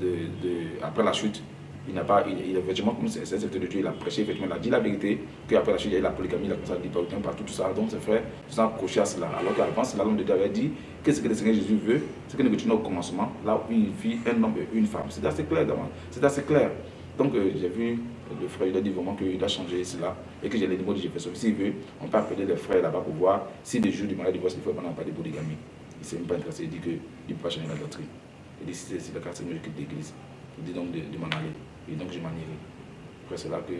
de, de, après la chute, il n'a pas, il, effectivement, comme c'est de Dieu, il a prêché, effectivement, il a dit la vérité, qu'après la chute, il y a eu la polygamie, il a commencé à dire partout, tout ça. Donc, ses frères se sont accrochés à cela. Alors qu'avant, c'est l'homme de Dieu avait dit qu'est-ce que le Seigneur Jésus veut, c'est que nous continuons au commencement, là où il vit un homme et une femme. C'est assez clair, c'est assez clair. Donc, euh, j'ai vu le frère, il a dit vraiment qu'il doit changer cela et que j'ai les mots de Jefferson. S'il veut, on peut appeler les frères là-bas pour voir si des jours du mariage divorce, il faut pas de polygamie. Il ne s'est même pas intéressé, il dit qu'il ne peut pas changer la doctrine. Il dit c'est le c'est mieux que l'église. Il dit donc de, de m'en aller. Et donc je m'en irai. Après c'est là que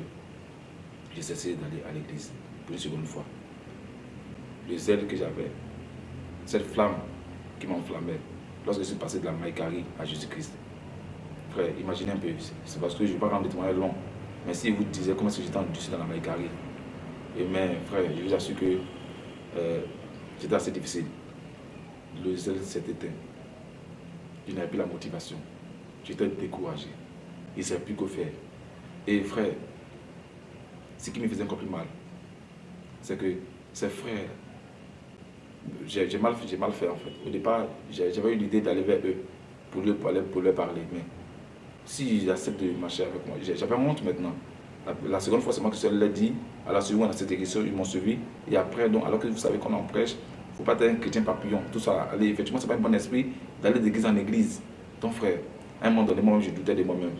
j'ai cessé d'aller à l'église pour une seconde fois. Le zèle que j'avais, cette flamme qui m'enflammait lorsque je suis passé de la Maïkari à Jésus-Christ. Frère, imaginez un peu, c'est parce que je ne vais pas rendre des témoignages longs. Mais si vous disiez comment est-ce que j'étais endurci dans la Maïkari, et mais frère, je vous assure que euh, c'était assez difficile. Le zèle s'est éteint. Je n'avais plus la motivation. J'étais découragé. Il ne savait plus quoi faire. Et frère, ce qui me faisait encore plus mal, c'est que ses frères, j'ai mal, mal fait en fait. Au départ, j'avais eu l'idée d'aller vers eux pour leur, parler, pour leur parler. Mais s'ils acceptent de marcher avec moi, j'avais honte maintenant. La, seconde fois, c'est moi qui l'ai dit. À la seconde, à cette église, ils m'ont suivi. Et après, donc, alors que vous savez qu'on en prêche, il ne faut pas être un chrétien papillon. Tout ça, allez, effectivement, ce n'est pas un bon esprit d'aller d'église en église. Ton frère, à un moment donné, moi, je doutais de moi-même.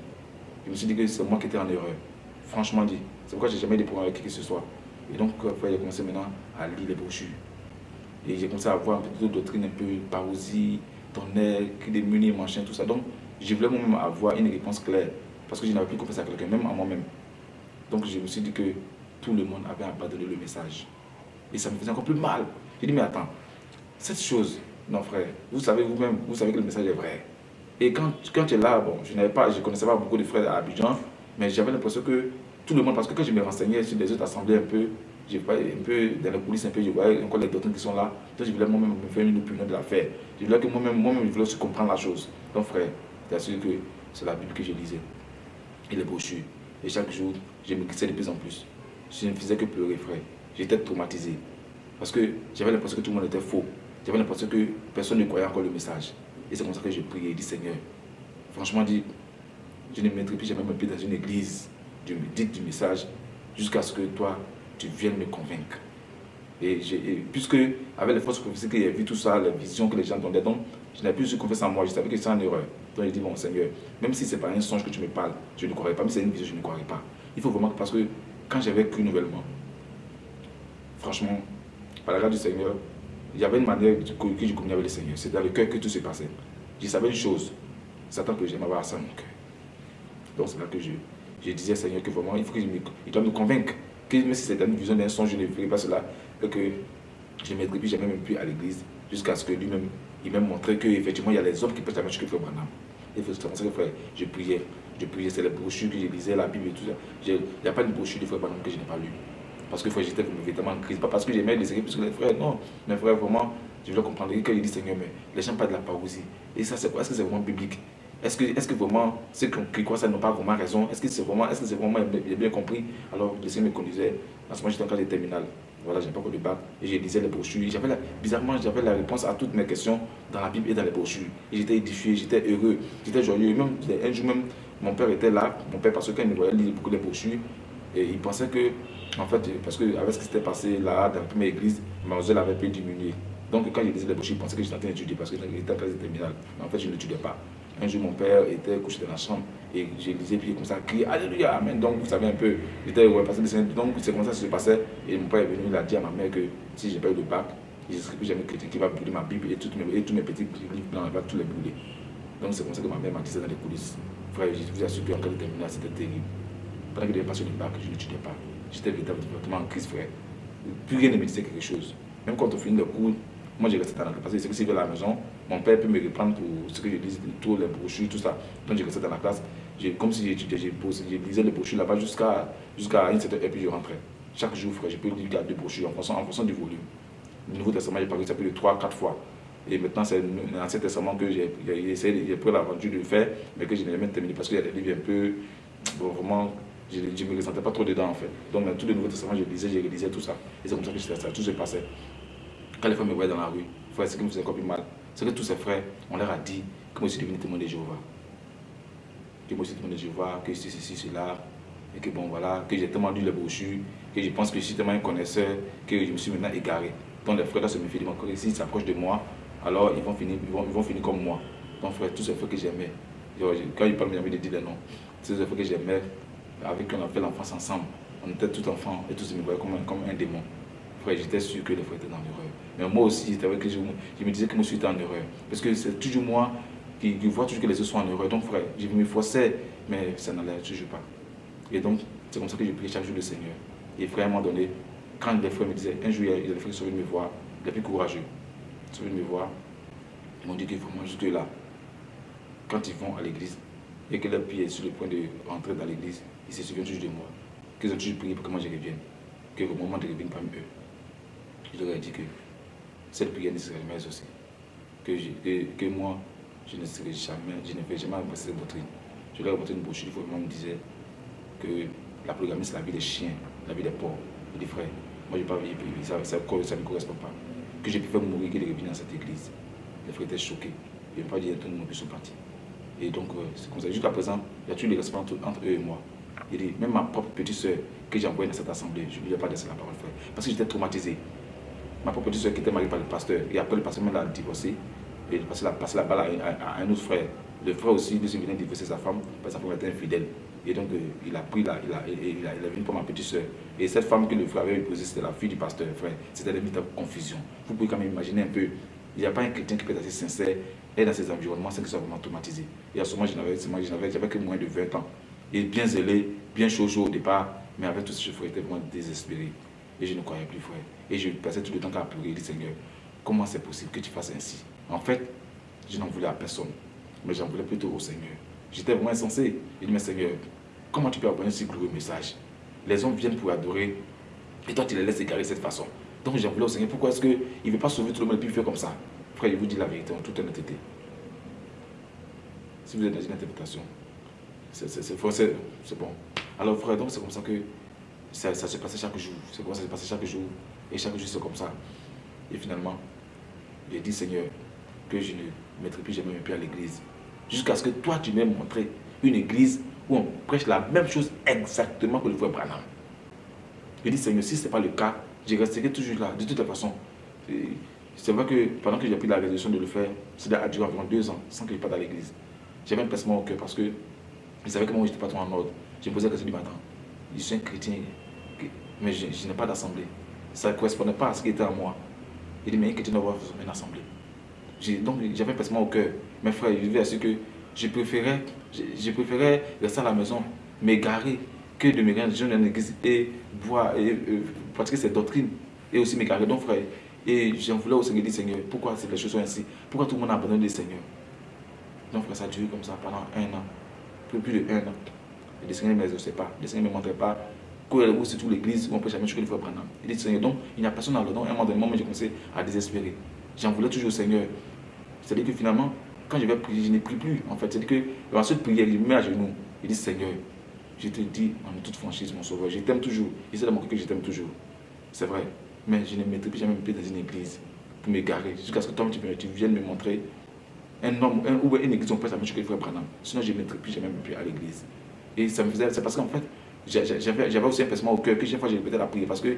Je me suis dit que c'est moi qui étais en erreur. Franchement dit. C'est pourquoi j'ai jamais des problèmes avec qui que ce soit. Et donc, après, j'ai commencé maintenant à lire les brochures. Et j'ai commencé à voir un peu d'autres doctrines, un peu parousie, tonnerre, des machin, tout ça. Donc, je voulais moi-même avoir une réponse claire. Parce que je n'avais plus confiance à quelqu'un, même à moi-même. Donc, je me suis dit que tout le monde avait abandonné le message. Et ça me faisait encore plus mal. J'ai dit, mais attends, cette chose, non frère, vous savez vous-même, vous savez que le message est vrai. Et quand, quand tu es là, bon, je ne connaissais pas beaucoup de frères à Abidjan, mais j'avais l'impression que tout le monde, parce que quand je me renseignais sur des autres assemblées un peu, pas un peu dans les coulisses, un peu, je voyais encore les doctrines qui sont là. Donc je voulais moi-même me faire une opinion de l'affaire. Je voulais que moi-même, moi-même, je voulais aussi comprendre la chose. Donc frère, sûr que c'est la Bible que je lisais. Et les brochures. Et chaque jour, je me glissais de plus en plus. Je ne faisais que pleurer, frère. J'étais traumatisé. Parce que j'avais l'impression que tout le monde était faux. J'avais l'impression que personne ne croyait encore le message. Et c'est comme ça que j'ai prié et dit Seigneur, franchement, dit, je ne mettrai plus jamais mon pied dans une église du, dite du message jusqu'à ce que toi, tu viennes me convaincre. Et, puisque, avec les forces prophétiques que j'ai vu tout ça, les visions que les gens donnaient, donc je n'avais plus eu confiance en moi, je savais que c'est en erreur. Donc j'ai dit, bon Seigneur, même si ce n'est pas un songe que tu me parles, je ne croirais pas, mais c'est une vision, je ne croirais pas. Il faut vraiment, parce que quand j'avais cru nouvellement, franchement, par la grâce du Seigneur, il y avait une manière que je communiquais avec le Seigneur. C'est dans le cœur que tout se passait. Je savais une chose, Satan que j'aimais avoir ça dans mon cœur. Donc c'est là que je, je disais, Seigneur, que vraiment, il faut qu'il doit me convaincre que même si c'était une vision d'un songe, je ne ferais pas cela. Et que je plus jamais même plus à l'église jusqu'à ce que lui-même, il m'a montré qu'effectivement, il y a les hommes qui peuvent marcher que Frère Branham. Et c'est comme ça que frère, je priais. Je priais, c'est les brochures que je lisais, la Bible et tout ça. Il n'y a pas de brochure de Frère Branham que je n'ai pas lu. Parce que j'étais vraiment en crise. Pas parce que j'aimais les séries, parce que les frères, non. Mais frère, vraiment, je voulais comprendre. Quand il dit Seigneur, mais les gens parlent de la parousie. Et ça, c'est quoi? Est-ce que c'est vraiment biblique? Est-ce que, est que vraiment ceux qui croient ça n'ont pas vraiment raison? Est-ce que c'est vraiment, est -ce c'est vraiment bien, bien compris? Alors le Seigneur me conduisait. À ce moment, j'étais encore des terminales. Voilà, j'ai pas encore de bac. Et je lisais les brochures. bizarrement, j'avais la réponse à toutes mes questions dans la Bible et dans les brochures. Et j'étais édifié, j'étais heureux, j'étais joyeux. Même, un jour même, mon père était là. Mon père, parce que quand il me voyait beaucoup les brochures, et il pensait que, en fait, parce qu'avec ce qui s'était passé là, dans la première église, ma zèle avait pu diminuer. Donc quand je lisais les brochures, il pensait que j'étais en train d'étudier parce que j'étais classe terminale. Mais en fait, je n'étudiais pas. Un jour, mon père était couché dans la chambre et je lisais, puis il commençait à crier Alléluia, Amen. Donc, vous savez un peu, j'étais ouais, que donc c'est comme ça que ça se passait. Et mon père est venu, il a dit à ma mère que si j'ai pas eu de bac, je ne serai plus jamais chrétien qui va brûler ma Bible et, tous mes petits livres blancs, il va tous les brûler. Donc, c'est comme ça que ma mère m'a dit dans les coulisses. Frère, je vous assure qu'en cas de terminale, c'était terrible. Pendant que je passé le bac, je n'étudiais pas. J'étais véritablement en crise, frère. Plus rien ne me disait quelque chose. Même quand on finit le cours, moi, j'ai resté dans la classe. Parce que si je vais à la maison, mon père peut me reprendre pour ce que je lis, tous les brochures, tout ça. Donc, j'ai resté dans la classe. Comme si j'étudiais, je lisais les brochures là-bas jusqu'à jusqu'à une certaine heure, puis je rentrais. Chaque jour, frère, je peux lire deux brochures en fonction, en du volume. Le Nouveau Testament, j'ai parlé ça plus de 3-4 fois. Et maintenant, c'est l'Ancien Testament que j'ai j'ai pris l'aventure de le faire, mais que je n'ai jamais terminé parce qu'il y a des livres un peu, vraiment, je ne me ressentais pas trop dedans en fait. Donc, dans tous les Nouveaux Testaments, je lisais, je lisais tout ça. Et c'est comme ça que ça, tout se passait. Quand les frères me voyaient dans la rue, frère, ce qui me faisait encore plus mal, c'est que tous ces frères, on leur a dit que moi je suis devenu témoin de Jéhovah. Que moi je suis témoin de Jéhovah, que c'est ceci, cela. Et que bon voilà, que j'ai tellement lu les brochures, que je pense que je suis tellement un connaisseur, que je me suis maintenant égaré. Donc les frères là se méfient de moi. S'ils s'approchent de moi, alors ils vont finir, ils vont, ils vont finir comme moi. Donc frère, tous ces frères que j'aimais, quand ils parlent, j'ai envie de dire les noms. Tous ces frères que j'aimais, avec qui on a fait l'enfance ensemble. On était tout enfants et tous me voyaient comme un démon j'étais sûr que les frères étaient dans l'erreur. Mais moi aussi, que je, je, me disais que moi suis en erreur. Parce que c'est toujours moi qui, vois toujours que les autres sont en erreur. Donc, frère, je me forçais, mais ça n'allait toujours pas. Et donc, c'est comme ça que j'ai prié chaque jour le Seigneur. Et frère, à un moment donné, quand les frères me disaient, un jour, des frères sont venus me voir, les plus courageux, ils sont venus me voir, ils m'ont dit faut moi jusque là, quand ils vont à l'église, et que leur pied est sur le point de rentrer dans l'église, ils se souviennent toujours de moi. Qu'ils ont toujours prié pour que moi je revienne. Que au moment de revenir parmi eux, je leur ai dit que cette prière ne serait jamais aussi. Que, que, moi, je ne serai jamais, je ne vais jamais embrasser cette doctrine. Je leur ai montré une brochure, il me disait que la polygamie, c'est la vie des chiens, la vie des porcs des frères. Moi, je n'ai pas vivre, ça, ça, ça, ne correspond pas. Que j'ai pu faire mourir, qu'il est revenu dans cette église. Les frères étaient choqués. Ils n'ont pas dit tout le monde partis. Et donc, euh, c'est comme ça. Jusqu'à présent, il y a toujours les respect entre, eux et moi. Il dit, même ma propre petite soeur que j'ai envoyée dans cette assemblée, je ne lui ai pas laissé la parole, frère. Parce que j'étais traumatisé ma propre petite soeur qui était mariée par le pasteur. Et après, le pasteur m'a divorcé. Et il a passé la balle à, un autre frère. Le frère aussi, lui, venait divorcer sa femme parce que sa femme était infidèle. Et donc, euh, il a pris la, il a, venu pour ma petite soeur. Et cette femme que le frère avait épousée, c'était la fille du pasteur, frère. C'était une véritable confusion. Vous pouvez quand même imaginer un peu. Il n'y a pas un chrétien qui peut être assez sincère et dans ces environnements sans qu'il soit vraiment traumatisé. Et à ce moment, j'avais que moins de 20 ans. Et bien zélé, bien chaud, chaud au départ, mais avec tout ce frère, j'étais vraiment désespéré. Et je ne croyais plus, frère. Et je passais tout le temps à pleurer dire, Seigneur, comment c'est possible que tu fasses ainsi? En fait, je n'en voulais à personne, mais j'en voulais plutôt au Seigneur. J'étais vraiment insensé. Il dit, mais Seigneur, comment tu peux un si glorieux message? Les hommes viennent pour adorer Et toi, tu les laisses égarer de cette façon. Donc, j'ai voulu au Seigneur, pourquoi est-ce qu'il ne veut pas sauver tout le monde et puis fait comme ça? Frère, je vous dis la vérité en toute honnêteté. Si vous êtes dans une interprétation, c'est bon. Alors, frère, donc c'est comme ça que ça, ça se passait chaque jour. C'est comme ça que ça se passait chaque jour. Et chaque jour, c'est comme ça. Et finalement, j'ai dit, Seigneur, que je ne mettrai plus jamais mes pieds à l'église. Jusqu'à ce que toi, tu m'aies montré une église où on prêche la même chose exactement que le frère Branham. Je dis, Seigneur, si ce n'est pas le cas, je resterai toujours là, de toute façon. C'est vrai que pendant que j'ai pris la résolution de le faire, cela a duré environ deux ans sans que je parte à l'église. J'avais un placement au cœur parce que je savais que moi, je n'étais pas trop en ordre. Je me posais la question du matin. Je suis un chrétien, mais je, n'ai pas d'assemblée. Ça ne correspondait pas à ce qui était en moi. Il dit, mais un chrétien doit avoir une assemblée. Donc, j'avais placement au cœur. Mes frères, je vais assurer que je préférais, je, préférais rester à la maison, m'égarer, que de me rendre dans l'église et voir et euh, pratiquer cette doctrine et aussi m'égarer. Donc, frère, et j'en voulais au Seigneur dire, Seigneur, pourquoi les choses sont ainsi? Pourquoi tout le monde a abandonné le Seigneur? Donc, frère, ça a duré comme ça pendant un an, plus, plus de un an. Et le Seigneur ne m'exauçait pas, le Seigneur ne me montrait pas où c'est tout l'église où on peut jamais choisir le frère Branham. Il dit, Seigneur, donc il n'y a personne dans le don. À un moment donné, moi, j'ai commencé à désespérer. J'en voulais toujours au Seigneur. C'est-à-dire que finalement, quand je vais prier, je n'ai prie plus. En fait, c'est-à-dire que dans cette prière, il me met à genoux. Il dit, Seigneur, je te dis en toute franchise, mon sauveur, je t'aime toujours. Il sait dans mon que je t'aime toujours. C'est vrai. Mais je ne mettrai plus jamais mes dans une église pour m'égarer. Jusqu'à ce que toi, tu, viennes me montrer un homme ou une église, on peut que le frère Branham. Sinon, je ne mettrai plus jamais pieds à l'église. Et ça me faisait, c'est parce qu'en fait, j'avais aussi un placement au cœur que chaque fois j'ai répété la prière parce que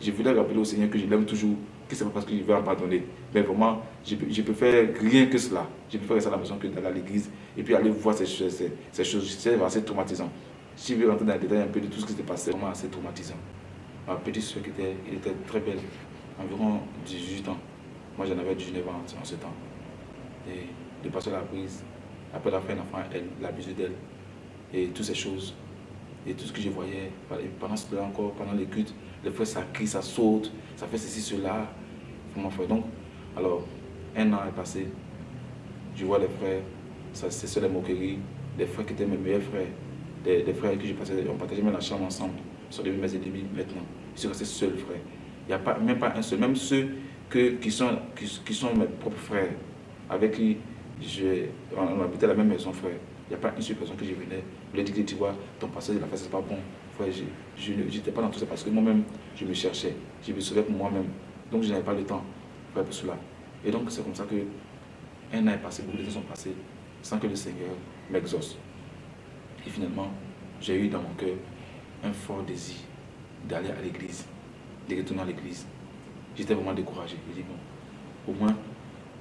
je voulais rappeler au Seigneur que je l'aime toujours, que c'est pas parce que je vais en pardonner. Mais vraiment, je, je peux faire rien que cela. Je peux faire ça à la maison que d'aller à l'église et puis aller voir ces, ces, choses. C'est assez traumatisant. Si je veux rentrer dans les détails un peu de tout ce qui s'est passé, vraiment assez traumatisant. Ma petite soeur qui était, était très belle, environ 18 ans. Moi j'en avais 19 ans en ce temps. Et le pasteur l'a prise. Après la fin, l'enfant, elle l'abusé d'elle. Et toutes ces choses. Et tout ce que je voyais, pendant cela encore, pendant les cultes, les frères ça crie, ça saute, ça fait ceci, cela. Mon frère. Donc, alors, un an est passé. Je vois les frères, ça c'est les moqueries. Les frères qui étaient mes meilleurs frères, des, frères avec qui je passais, on partageait même la chambre ensemble, sont devenus mes ennemis maintenant. Je suis resté seul, frère. Il n'y a pas, même pas un seul, même ceux que, qui, sont, qui, sont mes propres frères, avec qui on, habitait la même maison, frère. Il n'y a pas une seule personne que je venais, me dit que tu vois, ton passé de la face, c'est pas bon je n'étais pas dans tout ça parce que moi-même, je me cherchais. Je me sauvais pour moi-même. Donc, je n'avais pas le temps pour faire cela. Et donc, c'est comme ça que un an est passé, beaucoup de temps sont passés, sans que le Seigneur m'exauce. Et finalement, j'ai eu dans mon cœur un fort désir d'aller à l'église, de retourner à l'église. J'étais vraiment découragé. Je dis, bon, au moins,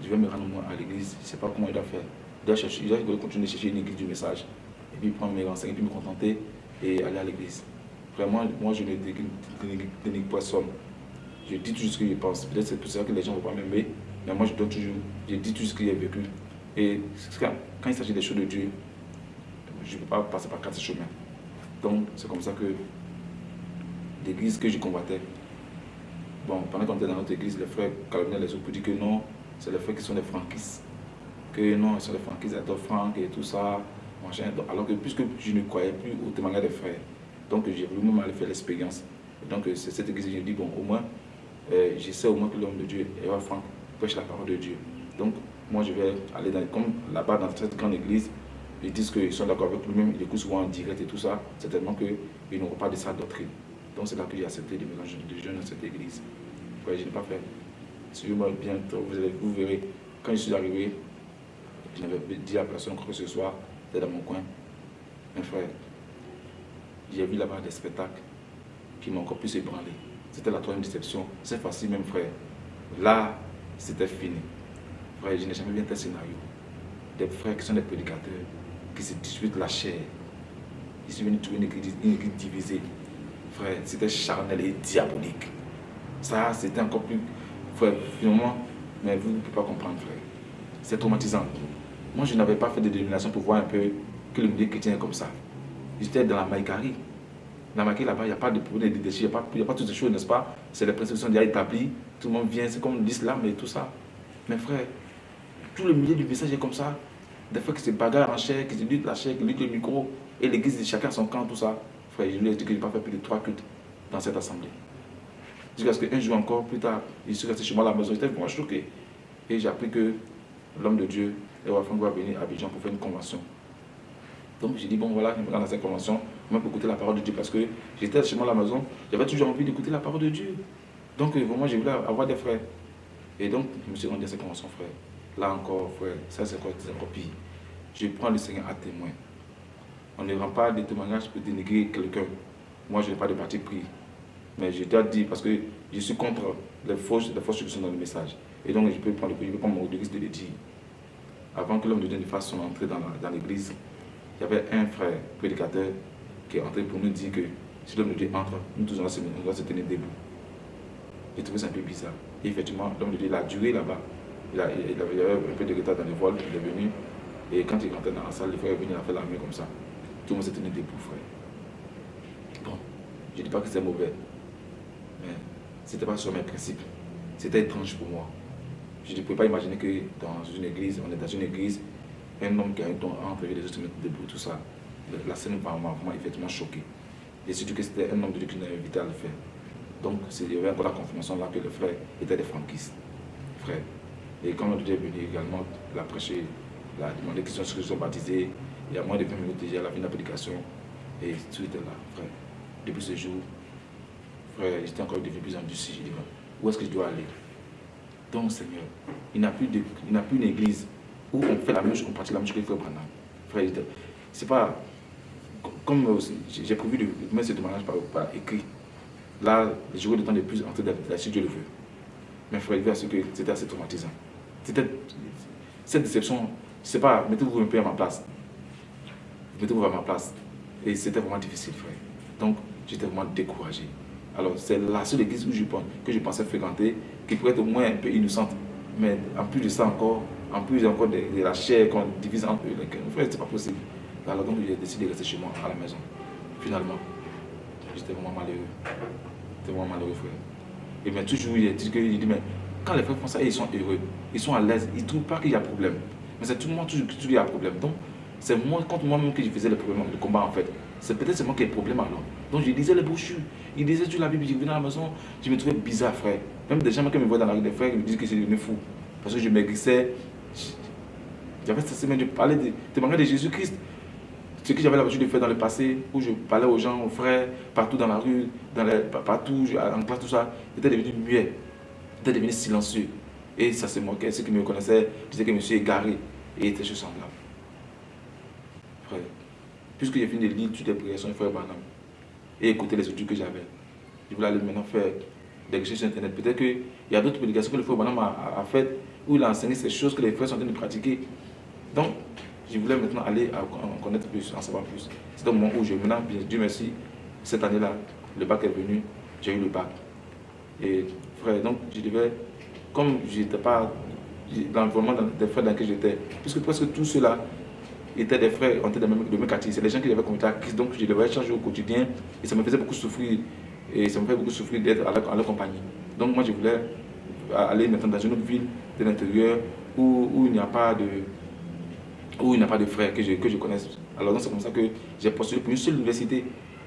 je vais me rendre à l'église. Je ne sais pas comment il doit faire. Je dois, chercher, je dois continuer de chercher une église du message. Et puis prendre mes renseignements, et puis me contenter et aller à l'église. Vraiment, moi, je ne dénigre personne. Je dis toujours ce que je pense. Peut-être c'est pour ça que les gens ne vont pas m'aimer, mais moi, je dois toujours, je dis toujours ce que j'ai vécu. Et quand il s'agit des choses de Dieu, je ne peux pas passer par quatre chemins. Donc, c'est comme ça que l'église que je combattais, bon, pendant qu'on était dans notre église, les frères calomniaient les autres pour dire que non, c'est les frères qui sont des franquistes. Que non, ils sont des franquistes, ils adorent Franck et tout ça alors que puisque je ne croyais plus au témoignage des frères, donc j'ai voulu même aller faire l'expérience. Donc c'est cette église, j'ai dit, bon, au moins, euh, je sais au moins que l'homme de Dieu, Eva Franck, prêche la parole de Dieu. Donc moi je vais aller dans, comme là-bas dans cette grande église, ils disent qu'ils sont d'accord avec lui-même, ils écoutent souvent en direct et tout ça, certainement qu'ils n'auront pas de sa doctrine. Donc c'est là que j'ai accepté de me jeunes dans cette église. je n'ai pas fait. Suivez-moi bien, vous, verrez, quand je suis arrivé, je n'avais dit à personne que ce soit, dans mon coin. Mes frères, j'ai vu là-bas des spectacles qui m'ont encore plus ébranlé. C'était la troisième déception. Cette fois-ci, même frère, là, c'était fini. Frère, je n'ai jamais vu un tel scénario. Des frères qui sont des prédicateurs, qui se disputent la chair. Ils sont venus trouver une église, divisée. Frère, c'était charnel et diabolique. Ça, c'était encore plus... Frère, finalement, mais vous ne pouvez pas comprendre, frère. C'est traumatisant. Moi, je n'avais pas fait de dénomination pour voir un peu que le milieu chrétien est comme ça. J'étais dans la Maïkari. Dans la Maïkari, là-bas, il n'y a pas de problème de déchets, il n'y a, pas, toutes ces choses, n'est-ce pas? C'est les principes déjà établis. Tout le monde vient, c'est comme l'islam et tout ça. Mais frère, tout le milieu du message est comme ça. Des fois, qui se bagarrent en chair, qui se luttent la chair, qui luttent le micro, et l'église, chacun son camp, tout ça. Frère, je lui ai dit que je n'ai pas fait plus de trois cultes dans cette assemblée. Jusqu'à ce qu'un jour encore, plus tard, il suis resté chez moi à la maison. J'étais vraiment choqué. Et j'ai appris que l'homme de Dieu, Ewa Franck, va venir à Abidjan pour faire une convention. Donc j'ai dit, bon voilà, je me rends dans cette convention, même pour écouter la parole de Dieu, parce que j'étais chez moi à la maison, j'avais toujours envie d'écouter la parole de Dieu. Donc vraiment, j'ai voulu avoir des frères. Et donc, je me suis rendu à cette convention, frère. Là encore, frère, ça c'est encore, encore pire. Je prends le Seigneur à témoin. On ne rend pas des témoignages pour dénigrer quelqu'un. Moi, je n'ai pas de parti pris. Mais je dois dire, parce que je suis contre les fausses, les fausses qui sont dans le message. Et donc, je peux prendre, je peux prendre mon risque de le dire. Avant que l'homme de Dieu ne fasse son entrée dans l'église, il y avait un frère prédicateur qui est entré pour nous dire que si l'homme de Dieu entre, nous tous on se, tenir debout. J'ai trouvé ça un peu bizarre. Et effectivement, l'homme de Dieu a duré là-bas. Il, il, avait un peu de retard dans les voiles, il est venu. Et quand il rentrait dans la salle, le frère est venu, il a fait la main comme ça. Tout le monde s'est tenu debout, frère. Bon, je ne dis pas que c'est mauvais, mais ce n'était pas sur mes principes. C'était étrange pour moi. Je ne pouvais pas imaginer que dans une église, on est dans une église, un homme qui a un don entre les autres mettre debout, tout ça. La scène m'a vraiment effectivement choqué. Et surtout que c'était un homme de Dieu qui nous a invité à le faire. Donc il y avait encore la confirmation là que le frère était des franquistes. Frère. Et quand de Dieu est venu également, il a prêché, il a demandé qu'ils soient baptisés. Il y a moins de 20 minutes déjà, la fin de la prédication. Et tout était là, frère. Depuis ce jour, j'étais encore devenu plus endurci. Je dis, où est-ce que je dois aller? Donc, Seigneur, il n'a plus, plus une église où on fait la même chose, on pratique la même chose que frère Branham. Frère, c'est pas comme euh, j'ai prévu de mettre ce témoignage par, écrit. Là, j'aurai le temps de plus entrer la si Dieu le veut. Mais frère, il ce que c'était assez traumatisant. C'était cette déception, c'est pas, mettez-vous un peu à ma place. Mettez-vous à ma place. Et c'était vraiment difficile, frère. Donc, j'étais vraiment découragé. Alors, c'est la seule église où je que je pensais fréquenter, qui pourrait être au moins un peu innocente. Mais en plus de ça encore, en plus encore de, la chair qu'on divise entre eux, frère, c'était pas possible. Alors donc j'ai décidé de rester chez moi à la maison. Finalement, j'étais vraiment malheureux. J'étais vraiment malheureux, frère. Et bien toujours, il dit, il dit, mais quand les frères font ça, ils sont heureux, ils sont à l'aise, ils ne trouvent pas qu'il y a problème. Mais c'est tout le monde toujours qu'il y a problème. Donc, c'est moi, contre moi-même que je faisais le problème, le combat en fait. C'est peut-être moi qui ai le problème alors. Donc je lisais les brochures, il disait sur la Bible, je venais à la maison, je me trouvais bizarre, frère. Même des gens qui me voient dans la rue, des frères, ils me disent que c'est devenu fou. Parce que je maigrissais. J'avais cette semaine, je parlais de, de Jésus-Christ. Ce que j'avais l'habitude de faire dans le passé, où je parlais aux gens, aux frères, partout dans la rue, dans les, partout, en classe, tout ça, j'étais devenu muet. J'étais devenu silencieux. Et ça se moquait. Ceux qui me connaissaient disaient que je me suis égaré. Et était juste semblable. Frère, puisque j'ai fini de lire toutes les du frère Barnum et écouter les audios que j'avais, je voulais aller maintenant faire des recherches sur Internet. Peut-être qu'il y a d'autres prédications que le frère Barnum a, a, faites où il a enseigné ces choses que les frères sont en train de pratiquer. Donc, je voulais maintenant aller en connaître plus, en savoir plus. C'est au moment où je maintenant, Dieu merci, cette année-là, le bac est venu, j'ai eu le bac. Et frère, donc je devais, comme je n'étais pas dans l'environnement des frères dans lequel j'étais, puisque presque tous ceux-là étaient des frères en tête de même c'est des gens qui avaient commis à donc je devais changer au quotidien et ça me faisait beaucoup souffrir, et ça me fait beaucoup souffrir d'être à, leur compagnie. Donc moi je voulais aller maintenant dans une autre ville de l'intérieur où, il n'y a pas de où il n'y a pas de frères que je, que je connaisse. Alors c'est comme ça que j'ai postulé pour une seule université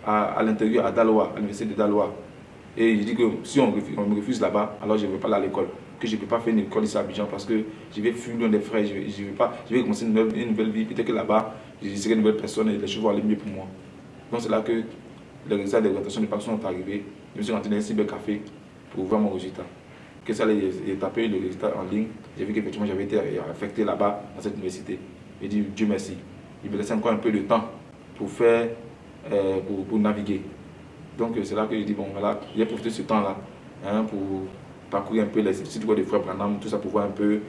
à, l'intérieur, à Daloa, à l'université de Daloa. Et je dis que si on, me refuse là-bas, alors je ne vais pas aller à l'école. Que je ne peux pas faire une école ici à Abidjan parce que je vais fuir loin des frères, je vais, je vais, pas, je vais commencer une nouvelle, une nouvelle vie. Peut-être que là-bas, je serai une nouvelle personne et les choses vont aller mieux pour moi. Donc c'est là que les résultats d'orientation de personnes sont arrivés. Je me suis rentré dans un cybercafé pour voir mon résultat. Que ça, j'ai tapé le résultat en ligne. J'ai vu qu'effectivement j'avais été affecté là-bas, dans cette université. Il dit Dieu merci. Il me laissait encore un peu de temps pour faire, euh, pour, naviguer. Donc c'est là que je dis, bon voilà, j'ai profité de ce temps-là hein, pour parcourir un peu les sites de Frère Branham, tout ça pour voir un peu,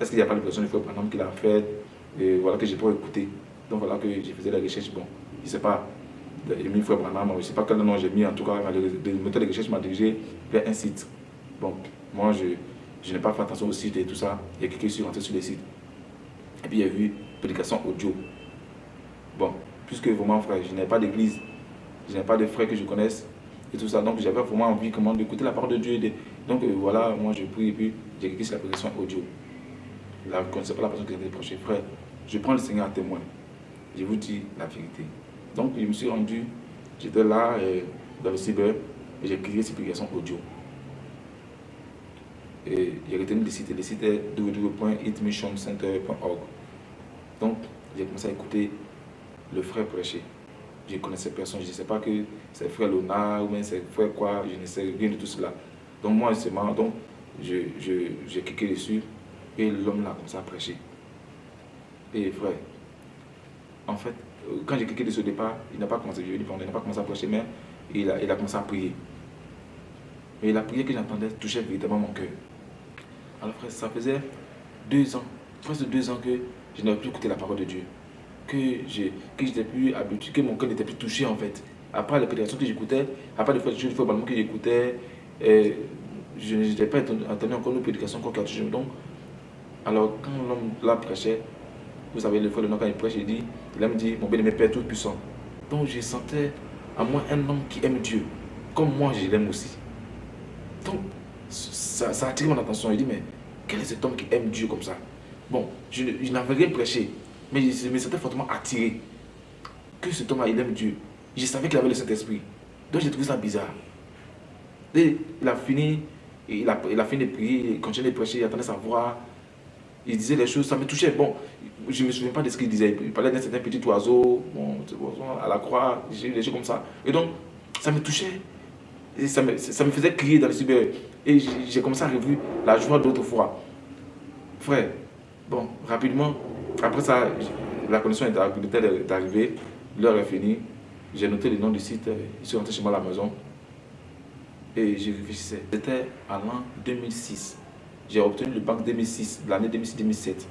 est-ce qu'il n'y a pas de personne de Frère Branham qu'il a fait, et voilà que j'ai pas écouté. Donc voilà que j'ai fait la recherche, bon, je ne sais pas, j'ai mis Frère Branham, je ne sais pas quel nom j'ai mis, en tout cas, le moteur de recherche m'a dirigé vers un site. Bon, moi je, je n'ai pas fait attention au site et tout ça, il y a quelqu'un qui est rentré sur les sites. Et puis il a vu prédication audio. Bon, puisque vraiment, frère, je n'ai pas d'église, je n'ai pas de frères que je connaisse et tout ça. Donc j'avais vraiment envie comment d'écouter la parole de Dieu. Donc euh, voilà, moi je prie et puis j'ai écrit la prédication audio. Là, vous ne connaissez pas la personne qui était proche. Frère, je prends le Seigneur à témoin. Je vous dis la vérité. Donc je me suis rendu, j'étais là euh, dans le cyber et j'ai écrit cette prédication audio. Et j'ai retenu le site, le site est www.hitmissioncenter.org. Donc, j'ai commencé à écouter le frère prêcher. Je ne connaissais personne, je ne sais pas que c'est frère Lona ou bien c'est frère quoi, je ne sais rien de tout cela. Donc moi, c'est marrant, donc j'ai cliqué dessus et l'homme là comme ça a prêché. Et frère, en fait, euh, quand j'ai cliqué dessus au départ, il n'a pas commencé, il n'a pas commencé à prêcher, mais il a, il a commencé à prier. Et la prière que j'entendais touchait véritablement mon cœur. Alors frère, ça faisait deux ans, presque deux ans que je n'avais plus écouté la parole de Dieu. Que j'étais plus habitué, que mon cœur n'était plus touché en fait. Après les prédications que j'écoutais, après les fois, que j'écoutais, je n'étais pas entendu encore nos prédications encore touché. Donc, alors quand l'homme là prêchait, vous savez, le frère de quand il prêche, il dit, il me dit, mon bien-aimé Père Tout-Puissant. Donc je sentais à moi un homme qui aime Dieu, comme moi je l'aime aussi. Donc, ça, ça, a attiré mon attention. Il dit, mais quel est cet homme qui aime Dieu comme ça? Bon, je, n'avais rien prêché, mais je me sentais fortement attiré que cet homme-là, il aime Dieu. Je savais qu'il avait le Saint-Esprit. Donc j'ai trouvé ça bizarre. Il a fini, il a, fini de prier, il continuait de prêcher, il attendait sa voix. Il disait les choses, ça me touchait. Bon, je ne me souviens pas de ce qu'il disait. Il parlait d'un certain petit oiseau, bon, à la croix, des choses comme ça. Et donc, ça me touchait. Et ça me, ça me faisait crier dans le cyber. Et j'ai commencé à revivre la joie d'autrefois. Frère, bon, rapidement, après ça, la connexion est arrivée, l'heure est finie. J'ai noté le nom du site, ils sont rentrés chez moi à la maison. Et je réfléchissais. C'était à l'an 2006. J'ai obtenu le bac 2006, l'année 2006-2007.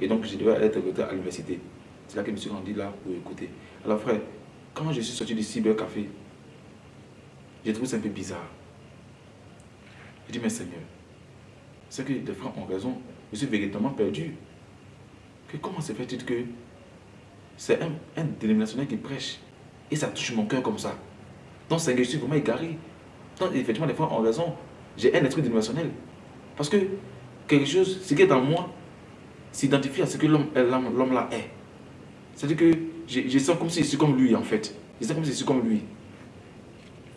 Et donc, je devais être à l'université. C'est là que je me suis rendu là pour écouter. Alors, frère, quand je suis sorti du cybercafé, j'ai trouvé ça un peu bizarre. Je dis, mais Seigneur, c'est que les frères ont raison. Je suis véritablement perdu. Que comment se fait-il que c'est un, un dénominationnel qui prêche et ça touche mon cœur comme ça? Donc, Seigneur, je suis vraiment égaré. Effectivement, les frères ont raison. J'ai un esprit dénominationnel. Parce que quelque chose, ce qui est en moi, s'identifie à ce que l'homme là est. C'est-à-dire que je, sens comme si je suis comme lui, en fait. Je sens comme si je suis comme lui.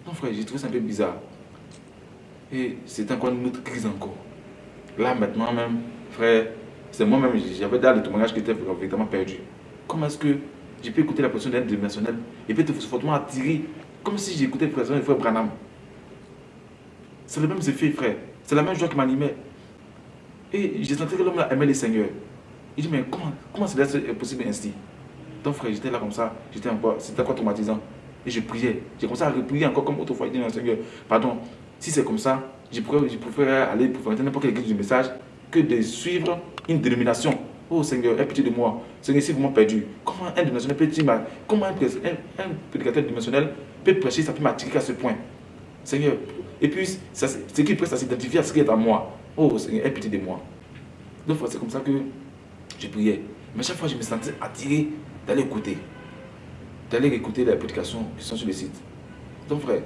Non, frère, j'ai trouvé ça un peu bizarre. Et c'est encore une autre crise encore. Là, maintenant même, frère, c'est moi-même, j'avais dans le témoignage qui était vraiment perdu. Comment est-ce que j'ai pu écouter la personne d'un dimensionnel? Et puis être fortement attiré, comme si j'écoutais le président du frère Branham C'est le même effet, frère. C'est la même joie qui m'animait. Et j'ai senti que l'homme aimait le Seigneur. Il dit, mais comment, comment c'est possible ainsi? Donc, frère, j'étais là comme ça, j'étais c'était encore traumatisant. Et je priais. J'ai commencé à prier encore comme autrefois. Il dit, Seigneur, pardon, si c'est comme ça, je, préférerais aller pour faire n'importe quelle église du message que de suivre une dénomination. Oh Seigneur, aie pitié de moi. Seigneur, si vous m'avez perdu, comment un dénominationnel peut comment un, un, prédicateur dimensionnel peut prêcher, ça peut m'attirer à ce point? Seigneur, et puis, ça, ce qui presse à s'identifier à ce qui est à moi. Oh Seigneur, aie pitié de moi. Donc, c'est comme ça que je priais. Mais chaque fois, je me sentais attiré d'aller écouter. D'aller écouter les prédications qui sont sur le site. Donc, frère,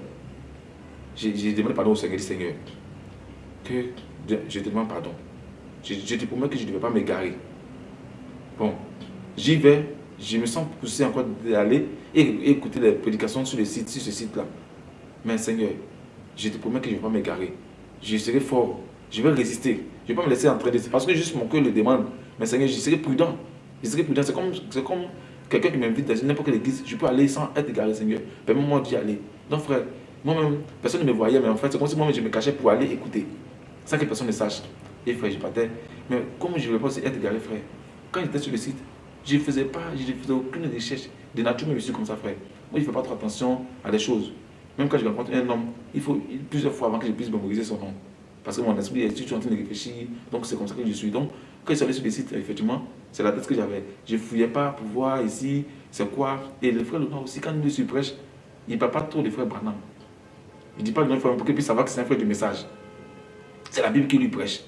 j'ai demandé pardon au Seigneur, Seigneur, que je te demande pardon. Je, te promets que je ne devais pas m'égarer. Bon, j'y vais, je me sens poussé encore d'aller et, écouter les prédications sur, le site, sur ce site-là. Mais Seigneur, je te promets que je ne vais pas m'égarer. Je serai fort. Je vais résister. Je ne vais pas me laisser entraîner. Parce que juste mon cœur le demande. Mais Seigneur, je serai prudent. Je serai prudent. C'est comme, comme quelqu'un qui m'invite dans n'importe quelle église. Je peux aller sans être égaré, Seigneur. Permets-moi d'y aller. Donc, frère, moi-même, personne ne me voyait, mais en fait, c'est comme si moi-même je me cachais pour aller écouter. Sans que personne ne sache. Et frère, je partais. Mais comme je ne voulais pas être égaré, frère, quand j'étais sur le site, je ne faisais pas, je ne faisais aucune recherche. De nature, mais je suis comme ça, frère. Moi, je ne fais pas trop attention à des choses. Même quand je rencontre un homme, il faut plusieurs fois avant que je puisse mémoriser son nom. Parce que mon esprit est toujours en train de réfléchir. Donc, c'est comme ça que je suis. Donc, quand je suis allé sur les sites, effectivement, c'est la tête que j'avais. Je ne fouillais pas pour voir ici, c'est quoi. Et le frère Laurent aussi, quand il me prêche, il ne parle pas trop des frères Branham. Il ne dit pas le nom frère pour qu'il puisse savoir que c'est un frère du message. C'est la Bible qui lui prêche.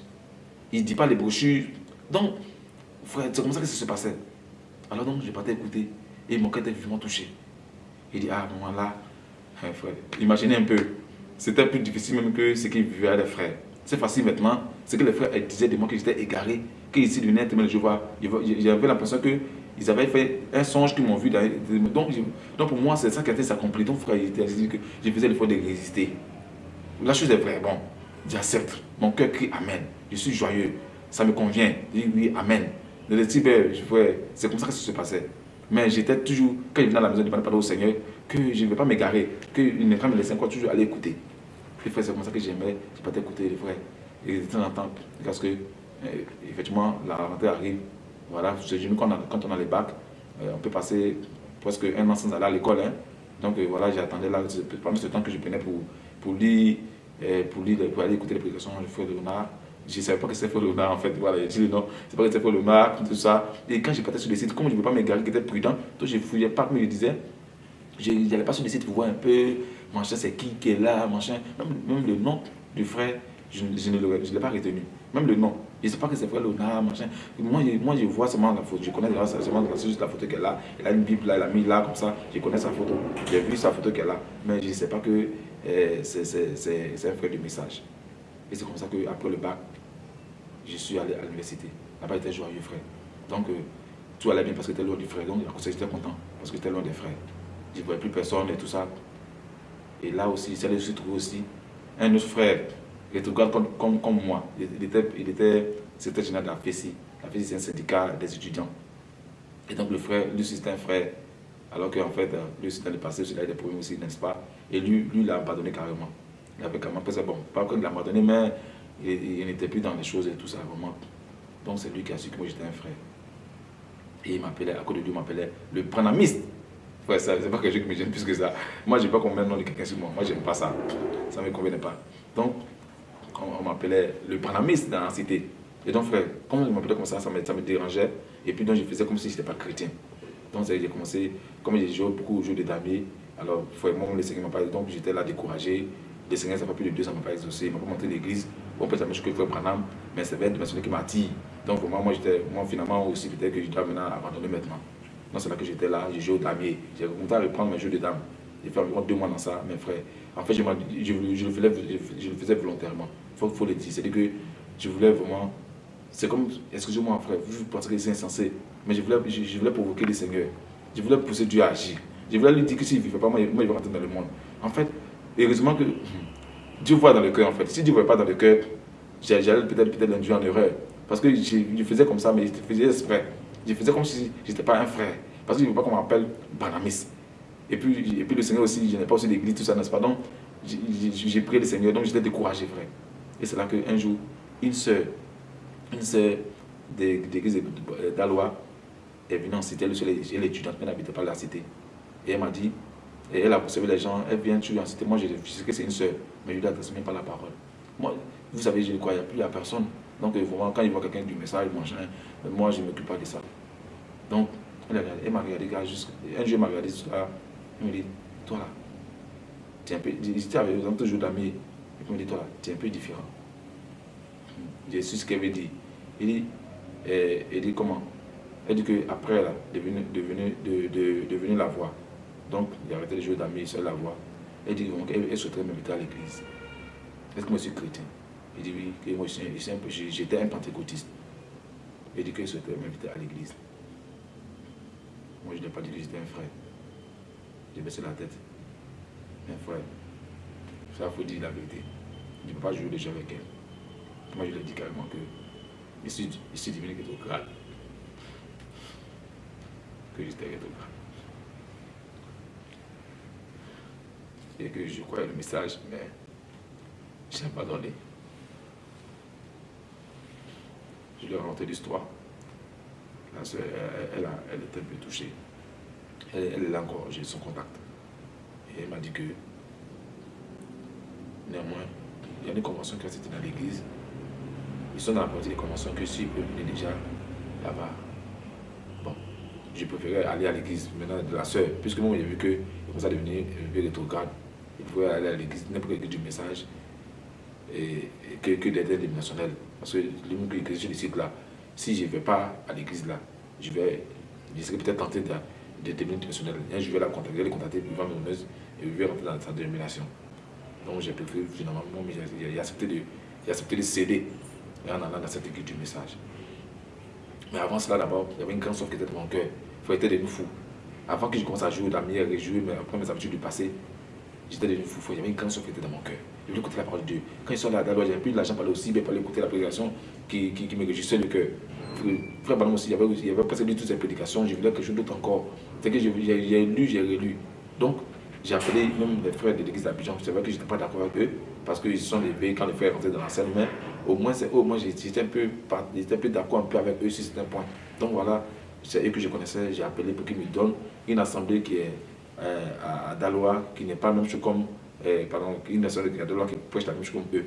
Il ne dit pas les brochures. Donc, frère, c'est comme ça que ça se passait. Alors donc, je partais écouter. Et mon cœur était vivement touché. Il dit, ah, moment là, hein, imaginez un peu. C'était plus difficile même que ce qu'il vivait à les frères. C'est facile maintenant. Ce que les frères disaient de moi que j'étais égaré, qu'ici du net, je vois, j'avais l'impression qu'ils avaient fait un songe qu'ils m'ont vu. donc, donc, pour moi, c'est ça qui a été accompli. Donc frère, il que je faisais l'effort de résister. La chose est vraie, bon. j'accepte. Mon cœur crie Amen. Je suis joyeux. Ça me convient. Je dis oui, Amen. C'est comme ça que ça se passait. Mais j'étais toujours, quand il venait à la maison, il parlait au Seigneur, que je ne vais pas m'égarer, qu'il ne pas me laisser encore toujours aller écouter. Les frères, c'est comme ça que j'aimais, je pas écouter les frères. Et de temps en temps, parce que, euh, effectivement, la rentrée arrive. Voilà, quand on a, quand on a les bacs, euh, on peut passer presque un an sans aller à l'école. Hein. Donc euh, voilà, j'attendais là, pendant ce temps que je prenais pour, pour lire, pour, lire, pour aller écouter les prédications du frère Léonard. Je ne savais pas que c'était frère Léonard en fait. Voilà, j'ai dit nom, c'est pas que c'était frère Léonard, tout ça. Et quand j'ai partais sur les sites, comme je ne veux pas m'égarer, qui était prudent, donc je fouillais pas, mais je disais, je n'allais pas sur les sites pour voir un peu, machin, c'est qui qui est là, machin. Même, le nom du frère, je, je ne l'ai pas retenu. Même le nom. Je ne sais pas que c'est frère Léonard, machin. Moi je, moi, je vois seulement la photo. Je connais seulement la photo qu'elle a. Elle a une Bible là, elle a mis là, comme ça. Je connais sa photo. J'ai vu sa photo qu'elle a. Mais je ne sais pas que eh, c'est un frère du message. Et c'est comme ça qu'après le bac, je suis allé à l'université. Là-bas, j'étais joyeux, frère. Donc, euh, tout allait bien parce que j'étais loin du frère. Donc, j'étais content parce que j'étais loin des frères. Je ne voyais plus personne et tout ça. Et là aussi, c'est là trouvé aussi un autre frère, il était comme, comme, comme moi. Il était, il était général de la FESI. La FESI, c'est un syndicat des étudiants. Et donc, le frère, lui, c'était un frère. Alors qu'en fait, euh, lui, c'était le passé, il a des problèmes aussi, n'est-ce pas? Et lui, lui, il a abandonné carrément. Il avait carrément fait bon, pas qu'il l'a abandonné, mais il, n'était plus dans les choses et tout ça, vraiment. Donc, c'est lui qui a su que moi, j'étais un frère. Et il m'appelait, à côté de lui, il m'appelait le pranamiste. Ouais, c'est pas quelque chose qui me gêne plus que ça. Moi, je n'ai pas qu'on mette le nom de quelqu'un sur moi. Moi, j'aime pas ça. Ça ne me convenait pas. Donc, on m'appelait le panamiste dans la cité. Et donc, frère, comme je m'appelais comme ça, ça me, ça me, dérangeait. Et puis, donc, je faisais comme si je n'étais pas chrétien. Donc, j'ai commencé, comme j'ai joué beaucoup au jeu de damier, alors, moi, le Seigneur m'a pas donc j'étais là découragé. Le Seigneur, ça fait plus de deux ans, m'a pas exaucé. Il m'a pas monté l'église. Bon, peut-être que je frère Branham, mais c'est de mentionner qui m'attire. Donc, moi, moi, moi, finalement, aussi, peut-être que je dois maintenant abandonner maintenant. C'est là que j'étais là, j'ai joué au damier. J'ai commencé à reprendre mes jeux de dames. J'ai fait environ deux mois dans ça, mes frères. En fait, je, le, faisais, volontairement. Il faut, le dire. C'est-à-dire que je voulais vraiment... C'est comme, excusez-moi frère, vous pensez que c'est insensé, mais je voulais, je, voulais provoquer le Seigneur. Je voulais pousser Dieu à agir. Je voulais lui dire que s'il ne vivait pas, moi, il va rentrer dans le monde. En fait, heureusement que Dieu voit dans le cœur, en fait. Si Dieu ne voit pas dans le cœur, j'allais peut-être peut, en erreur. Parce que je, faisais comme ça, mais je faisais exprès. Je faisais comme si je n'étais pas un frère. Parce qu'il ne veut pas qu'on m'appelle Banamis. Et puis, et puis le Seigneur aussi, je n'ai pas aussi d'église, tout ça, n'est-ce pas? Donc, j'ai prié le Seigneur, donc j'étais découragé, frère. Et c'est là qu'un jour, une sœur, une sœur d'église d'Alois est venue en cité, elle est étudiante, mais elle n'habitait pas la cité. Et elle m'a dit, et elle a observé les gens, elle vient toujours en cité. Moi, je, sais que c'est une sœur, mais je ne lui adresse même pas la parole. Moi, vous savez, je ne crois plus à personne. Donc, vraiment, quand il voit quelqu'un du message, moi, je ne m'occupe pas de ça. Donc, elle m'a regardé, un jour, elle m'a regardé, elle me dit, toi là, tu es un peu, j'étais avec eux, toujours d'amis, me dit, toi là, tu es un peu différent. J'ai su ce qu'elle veut dire. Il dit, elle, eh, dit comment? Elle dit qu'après, elle est devenue, de, la voix. Donc, il a arrêté de jouer d'amis, c'est la voix. Elle dit, elle, elle souhaiterait m'inviter à l'église. Est-ce que moi je suis chrétien? Il dit oui, que moi j'étais un pentecôtiste. Elle dit qu'elle souhaiterait m'inviter à l'église. Moi, je n'ai pas dit que j'étais un frère. J'ai baissé la tête. Un frère. Ça, il faut dire la vérité. Je ne peux pas jouer déjà avec elle. Moi, je lui ai dit carrément que je suis, je suis devenu rétrograde. Que j'étais rétrograde. Et que je croyais le message, mais je n'ai pas donné. Je lui ai raconté l'histoire elle, elle, était un peu touchée. Elle, elle est encore, j'ai son contact. Et elle m'a dit que, néanmoins, il y a des conventions qui été dans l'église. Ils sont dans la partie des conventions que s'ils peuvent venir déjà là-bas. Bon, je préférais aller à l'église maintenant de la soeur, puisque moi j'ai vu qu'il commençait à devenir rétrograde. Il pouvait aller à l'église, n'importe quel du message, et, que, que d'être dénominationnel. Parce que les que je décide là, si je ne vais pas à l'église là, je vais, je serais peut-être tenté de, de devenir international. Je vais la contacter, je vais les contacter voir mes et je vais rentrer dans sa dénomination. Donc j'ai préféré finalement, j'ai accepté, de, accepté de céder en allant dans cette église du message. Mais avant cela d'abord, il y avait une grande soif qui était dans mon cœur. Il faut être devenu fou. Avant que je commence à jouer au damier et jouer, après mes habitudes du passé, j'étais devenu fou. Il y avait une grande soif qui était dans mon cœur. Je voulais écouter la parole de Dieu. Quand ils sont là, d'abord, j'avais plus de l'argent pour aussi, mais pour aller écouter la prédication qui, qui, me réjouissait le cœur. Frère Balam aussi, il avait, avait presque lu toutes ces prédications. Je voulais quelque chose d'autre encore. C'est que j'ai lu, j'ai relu. Donc, j'ai appelé même les frères de l'église d'Abidjan. C'est vrai que je n'étais pas d'accord avec eux parce qu'ils se sont levés quand les frères rentraient dans la scène. Mais au moins, au moins j'étais un peu, peu d'accord un peu avec eux sur certains points. Donc voilà, c'est eux que je connaissais. J'ai appelé pour qu'ils me donnent une assemblée qui est euh, à, Dalois, qui n'est pas la même chose comme, euh, pardon, une assemblée à Dalois qui prêche la même chose comme eux.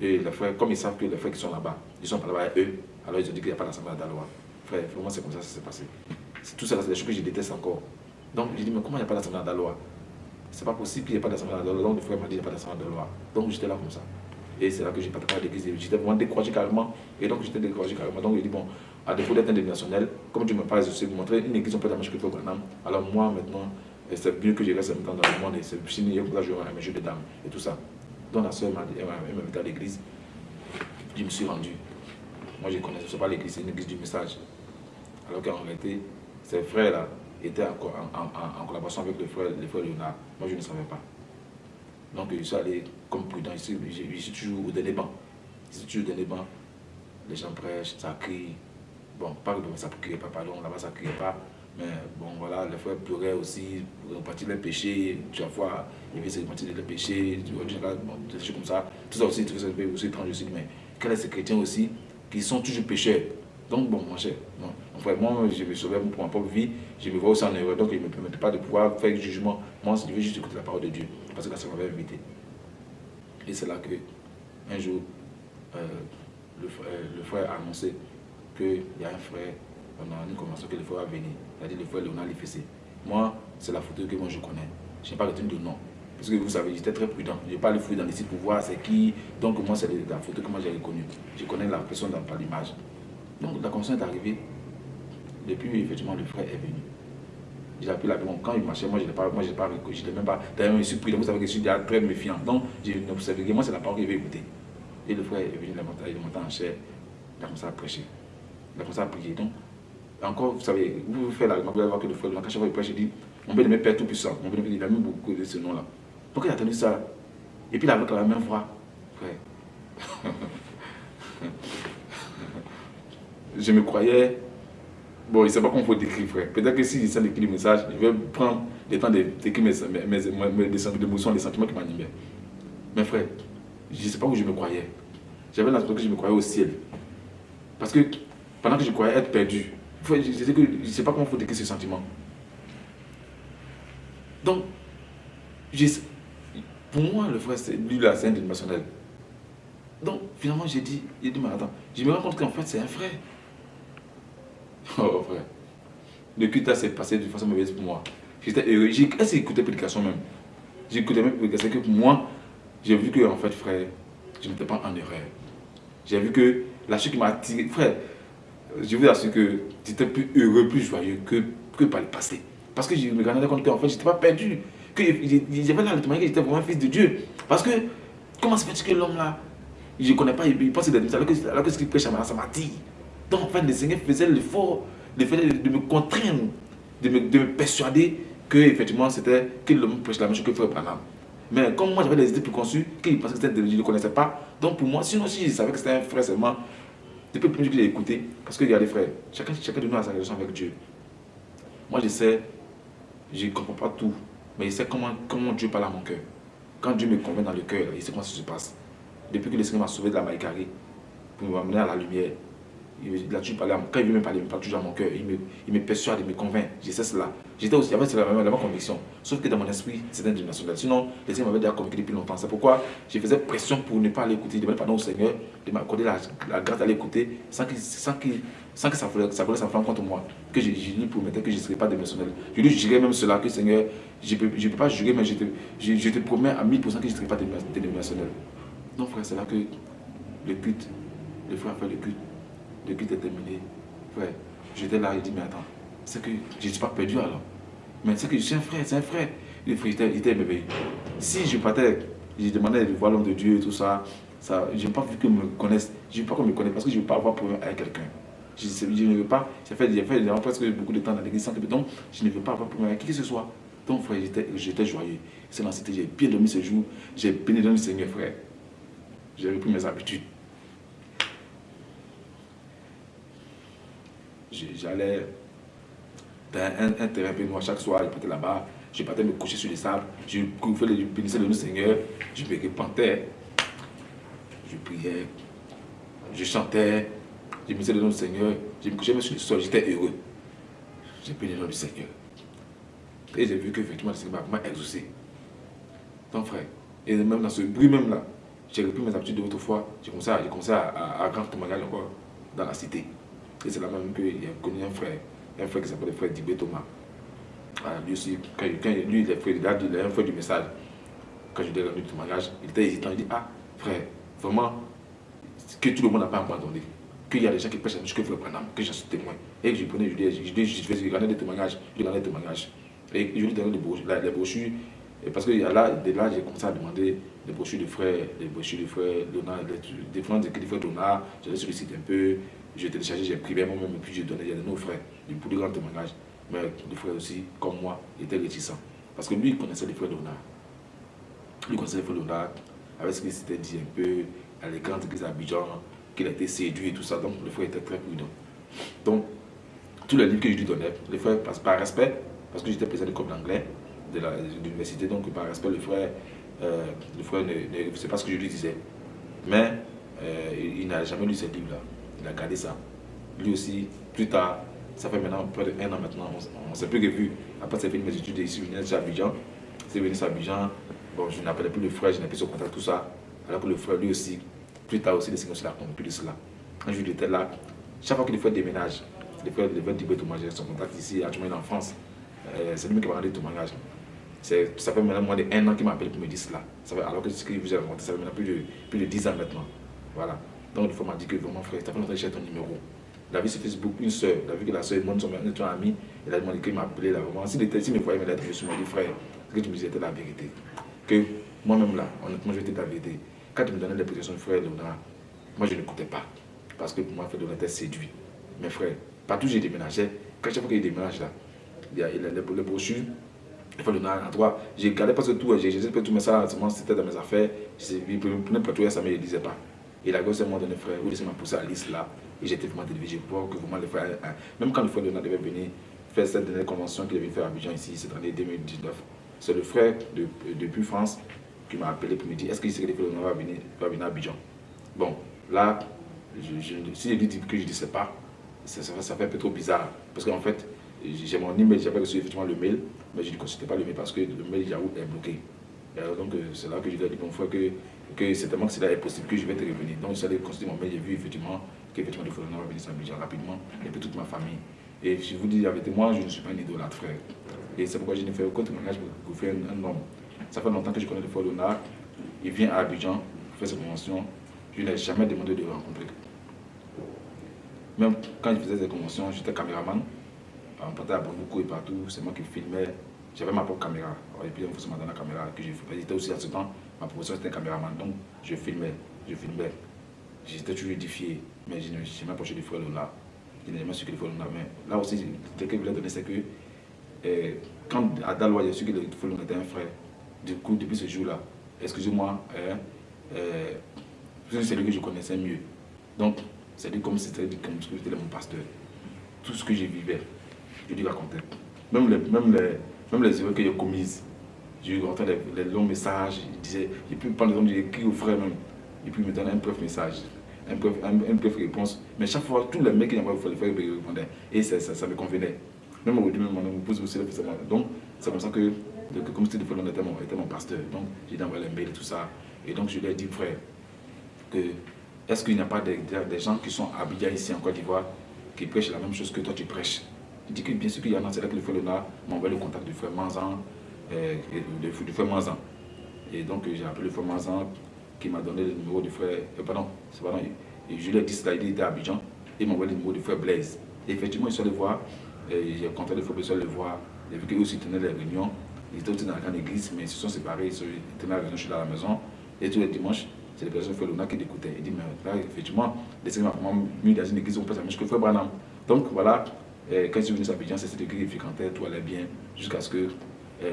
Et les frères, comme ils savent que les frères qui sont là-bas, ils sont pas là-bas eux, alors ils ont dit qu'il n'y a pas d'assemblée à Dalois. Frère, vraiment c'est comme ça que ça s'est passé. Tout ça, c'est des choses que je déteste encore. Donc j'ai dit, mais comment il n'y a pas d'assemblée à Dalois c'est pas possible qu'il n'y ait pas d'assemblée à la loi. Donc le frère m'a dit qu'il n'y a pas d'assemblée de loi. Donc j'étais là comme ça. Et c'est là que j'ai pas à l'église. J'étais vraiment découragé carrément. Et donc j'étais découragé carrément. Donc il dit, bon, à défaut d'être indénationnel, comme tu me parles, je sais vous montrer une église en peut la que toi, Alors moi maintenant, c'est mieux que je reste maintenant dans le monde. Et c'est fini, pour ça je un jeu de dames et tout ça. Donc la soeur m'a invité à l'église. Je me suis rendu. Moi je connais, ce pas l'église, c'est une église du message. Alors qu'en réalité, ces frères-là, était en, collaboration avec le frère, le frère Léonard. Moi, je ne savais pas. Donc, je suis allé comme prudent. Je je suis toujours au dernier banc. Je suis toujours au dernier banc. Les gens prêchent, ça crie. Bon, pas que ça ne criait pas, pardon, là-bas ça ne criait pas. Mais bon, voilà, les frères pleuraient aussi, repartir les péchés. Chaque fois, ils veulent se repartir les péchés, des choses comme ça. Tout ça aussi, tout ça aussi étrange aussi. Mais quels sont ces chrétiens aussi qui sont toujours pécheurs Donc, bon, mon cher, moi, je me sauver pour ma propre vie, je me vois aussi en erreur, donc il ne me permettait pas de pouvoir faire jugement. Moi, je veux juste écouter la parole de Dieu, parce que ça m'avait invité. Et c'est là que, un jour, euh, le, frère, le, frère, a annoncé qu'il y a un frère, on a une convention que le frère va venir, c'est-à-dire le frère Léonard Lifessé. Moi, c'est la photo que moi je connais. Je n'ai pas retenu de nom. Parce que vous savez, j'étais très prudent. Je n'ai pas le fouiller dans les sites pour voir c'est qui. Donc moi, c'est la photo que moi j'ai reconnue. Je connais la personne dans, par l'image. Donc la convention est arrivée. Depuis, effectivement, le frère est venu. J'ai appelé la Quand il marchait, moi, je n'ai pas, moi, pas, je même pas. D'ailleurs, je suis pris, vous savez que je suis très méfiant. Donc, j'ai observé que moi, c'est la parole qu'il veut écouter. Et le frère est venu, il est monté en chair. Il a commencé à prêcher. Il a commencé à prier. Donc, encore, vous savez, vous faites la vous allez voir que le frère, quand chaque fois il prêche, il dit Mon bien-aimé Père Tout-Puissant. Mon bien-aimé, il a mis beaucoup de ce nom-là. Donc, il a tenu ça? Et puis, a avec la même voix, frère. je me croyais Bon, il ne sait pas comment il faut décrire, frère. Peut-être que si j'essaie d'écrire le message, je vais prendre le temps d'écrire mes, mes, mes, mes, émotions, les sentiments qui m'animaient. Mais frère, je ne sais pas où je me croyais. J'avais l'impression que je me croyais au ciel. Parce que pendant que je croyais être perdu, je ne sais pas comment faut décrire ce sentiment. Donc, pour moi, le frère, lui, là, c'est un dimensionnel. Donc, finalement, j'ai dit, il dit, mais attends, je me rends compte qu'en fait, c'est un frère. Oh frère. Le culte s'est passé de façon mauvaise pour moi. J'étais heureux. J'ai écouté prédication même? J'ai écouté même prédication que pour moi, j'ai vu que en fait frère, je n'étais pas en erreur. J'ai vu que la chose qui m'a attiré, frère, je vous assure que j'étais plus heureux, plus joyeux que, que par le passé. Parce que je me rendais compte qu'en fait, je n'étais pas perdu. Que j'avais témoignage que j'étais vraiment fils de Dieu. Parce que, comment se fait que l'homme là, je ne connais pas, il pense que c'est alors que ce qu'il prêche à ça m'a dit. Donc, en fait, le Seigneur faisait l'effort de, de me contraindre, de me, de me persuader que, effectivement, c'était que l'homme prêche la même chose que Frère Branham. Mais comme moi, j'avais des idées préconçues, qu'il pensait que c'était je ne connaissais pas. Donc, pour moi, sinon, si je savais que c'était un frère seulement, depuis le premier que j'ai écouté, parce que regardez, frère, chacun, chacun de nous a sa relation avec Dieu. Moi, je sais, je ne comprends pas tout, mais je sais comment, comment Dieu parle à mon cœur. Quand Dieu me convainc dans le cœur, il sait comment ça se passe. Depuis que le Seigneur m'a sauvé de la maïkari, pour m'amener à la lumière, Là-dessus, quand il veut me parler, il me parle toujours à mon cœur. Il me, il me persuade, il me convainc. Je sais cela. J'étais aussi, avec la même, conviction. Sauf que dans mon esprit, c'était international. Sinon, les Seigneur m'avait déjà convaincu depuis longtemps. C'est pourquoi je faisais pression pour ne pas l'écouter. Je demandais pardon au Seigneur de m'accorder la, grâce d'aller écouter sans, sans, sans que ça voulait, ça voulait s'enflammer contre moi. Que je, lui promettais que je ne serais pas démissionnel. Je lui jurais même cela, que Seigneur, je ne peux, pas jurer, mais je te, promets à 1000% que je ne serai pas démissionnel. Donc, frère, c'est là que le culte, le frère a fait le culte le culte est terminé. Frère, j'étais là, il dit, mais attends, c'est que je ne suis pas perdu alors. Mais c'est que je un frère, c'est un frère. Il était émerveillé. Si je partais, je demandais de voir l'homme de Dieu et tout ça, ça je n'ai pas vu qu'il me connaisse. Je ne veux pas qu'on me connaisse parce que je ne veux pas avoir problème avec quelqu'un. Je, ne veux pas, j'ai fait, fait presque beaucoup de temps dans l'église, donc je ne veux pas avoir problème avec qui que ce soit. Donc, frère, j'étais joyeux. C'est dans j'ai bien dormi ce jour. J'ai béni dans le Seigneur, frère. J'ai repris mes habitudes. J'allais dans un, terrain noir chaque soir, je partais là-bas. Je partais me coucher sur les sables. Je faisais le bénissais de le Seigneur. Je me repentais. Je priais. Je chantais. Je bénissais le nom du Seigneur. Je me couchais sur le sol. J'étais heureux. J'ai béni le nom du Seigneur. Et j'ai vu qu'effectivement, le Seigneur m'a exaucé. Ton frère. Et même dans ce bruit même là, j'ai repris mes habitudes d'autrefois. J'ai commencé à, commencé à, à, encore dans la cité. Et c'est là même que j'ai connu un frère, un frère qui s'appelle le frère Dibé Thomas. lui aussi, quand, lui, il est frère, il a, un frère du message. Quand je lui ai rendu le témoignage, il était hésitant. Il dit Ah, frère, vraiment, que tout le monde n'a pas abandonné. Qu'il y a des gens qui prêchent à ce que frère Branham, que j'en suis témoin. Et je prenais, je lui ai dit, je vais regarder des témoignages, je lui ai des témoignages. Et je lui ai donné les brochures. Et parce que là, de là, j'ai commencé à demander des brochures de frères, des brochures de frères Donald, des, frères de frères Donald. J'allais sur le un peu, j'ai téléchargé, j'ai privé moi-même, et puis j'ai donné à nos frères, du plus grand témoignage. Mais des frères aussi, comme moi, étaient réticents. Parce que lui, il connaissait les frères Donald. Lui connaissait les frères Donald, avec ce qu'il s'était dit un peu, à l'écran de Abidjan, qu'il a été séduit et tout ça. Donc, le frère était très prudent. Donc, tous les livres que je lui donnais, les frères, par respect, parce que j'étais président de comme d'anglais, de l'université, donc par respect, le frère, euh, le frère ne, sait pas ce que je lui disais. Mais euh, il, n'a jamais lu ces livres-là. Il a gardé ça. Lui aussi, plus tard, ça fait maintenant près d'un an maintenant, on ne s'est plus revu. Après, c'est fini mes études ici, je venais à Abidjan. C'est venu à Abidjan. Bon, je n'appelais plus le frère, je n'ai plus son contact, tout ça. Alors que le frère, lui aussi, plus tard aussi, les Seigneurs se l'a plus de cela. Un jour, il était là. Chaque fois que le frère déménage, frères, les frères d'Ibé j'ai son contact ici, actuellement en France. C'est lui qui m'a rendu le témoignage. Ça fait maintenant moins d'un an qu'il m'appelle pour me dire cela. Alors que ce que vous avez ça fait maintenant plus de, plus de 10 ans maintenant. Voilà. Donc, il faut m'a dit que vraiment, frère, tu as fait j'ai ton numéro. Il a vu sur Facebook une soeur, il a vu que la soeur demande son ami, il a demandé qu'il m'appelait là. Vraiment, s'il était, me voyait je suis dit, frère, ce que tu me disais était la vérité. Que moi-même là, honnêtement, je était la vérité. Quand tu me donnais les positions frère Léonard, moi je n'écoutais pas. Parce que pour moi, frère Léonard était séduit. Mes frères, partout j'ai déménagé, quand chaque fois qu'il déménage là, il y a, les, brochures, il faut le à droite. J'ai gardé parce que tout, j'ai fait tout, mais ça, c'était dans mes affaires. Il prenait pas tout ça, mais il ne disait pas. Et la gosse m'a donné frère, ou m'a poussé à là. Et j'étais vraiment télévisé pour que vraiment les frères, hein, même quand le frère Léonard devait venir faire cette dernière convention qu'il avait fait à Abidjan ici, cette année 2019, c'est le frère de, depuis France qui m'a appelé pour me dire est-ce qu'il sait que le frère Léonard va venir, va venir à Abidjan? Bon, là, je, je, si je dis que je ne sais pas, ça, fait un peu trop bizarre. Parce qu'en fait, j'ai mon email, j'avais reçu effectivement le mail, mais je ne consultais pas le mail parce que le mail Yahoo est bloqué. Donc, euh, c'est là que je lui ai dit, bon frère, que, que certainement que cela est possible, que je vais te revenir. Donc, j'allais consulter mon mail, j'ai vu effectivement qu'effectivement, le frère va venir s'habiller rapidement, et puis toute ma famille. Et je vous dis avec moi, je ne suis pas un idolâtre, frère. Et c'est pourquoi je n'ai fait aucun témoignage pour faire un, un, homme. Ça fait longtemps que je connais le frère Léonard. Il vient à Abidjan faire sa convention. Je n'ai jamais demandé de le rencontrer. Même quand il faisait ses conventions, j'étais caméraman on partait à Bambuko et partout, c'est moi qui filmais. J'avais ma propre caméra. Et puis, on faisait dans la caméra que j'ai J'étais aussi à ce temps, ma profession était caméraman. Donc, je filmais, je filmais. J'étais toujours édifié. Mais je ne m'approché du frère Lola. Je n'ai jamais su que le frère Lola. Mais là aussi, ce que je voulais donner, c'est que eh, quand à Dalois, su que le frère Lola était un frère. Du coup, depuis ce jour-là, excusez-moi, hein, eh, c'est lui que je connaissais mieux. Donc, c'est comme c'était comme si c'était mon pasteur. Tout ce que je vivais, je lui racontais. Même les, même les, même les erreurs que j'ai commises, je lui racontais les, longs messages, il disait, et puis par exemple, j'ai écrit au frère même, et puis il me donnait un bref message, un bref, un, réponse. Mais chaque fois, tous les mecs qui m'envoyaient le frère, il répondait. Et ça, ça, me convenait. Même aujourd'hui, même on me pose aussi. Donc, c'est comme ça que, comme c'était frère, était mon, était mon pasteur. Donc, j'ai envoyé les mails tout ça. Et donc, je lui ai dit, frère, que est-ce qu'il n'y a pas des, gens qui sont habillés ici en Côte d'Ivoire qui prêchent la même chose que toi tu prêches? Il dit que bien sûr qu'il y en a, c'est là que le frère Léonard m'a envoyé le contact du frère Manzan, euh, du frère Manzan. Et donc j'ai appelé le frère Manzan qui m'a donné le numéro du frère, euh, pardon, c'est pardon, et dit cela, il était à Abidjan, il m'a envoyé le numéro du frère Blaise. Et effectivement, il sont allés voir, j'ai contacté le frère Blaise, le voir, et vu qu'eux aussi tenaient les réunions, ils étaient aussi dans la grande église, mais ils se sont séparés, ils tenaient la réunion chez la maison, et tous les dimanches, c'est les personnes frère Léonard qui l'écoutaient. Il dit, mais là, effectivement, les Seigneurs m'ont mis dans une église, on peut s'amuser que le frère Branham. Donc voilà, quand je suis venu à Abidjan, c'était écrit, il fréquentait, tout allait bien, jusqu'à ce que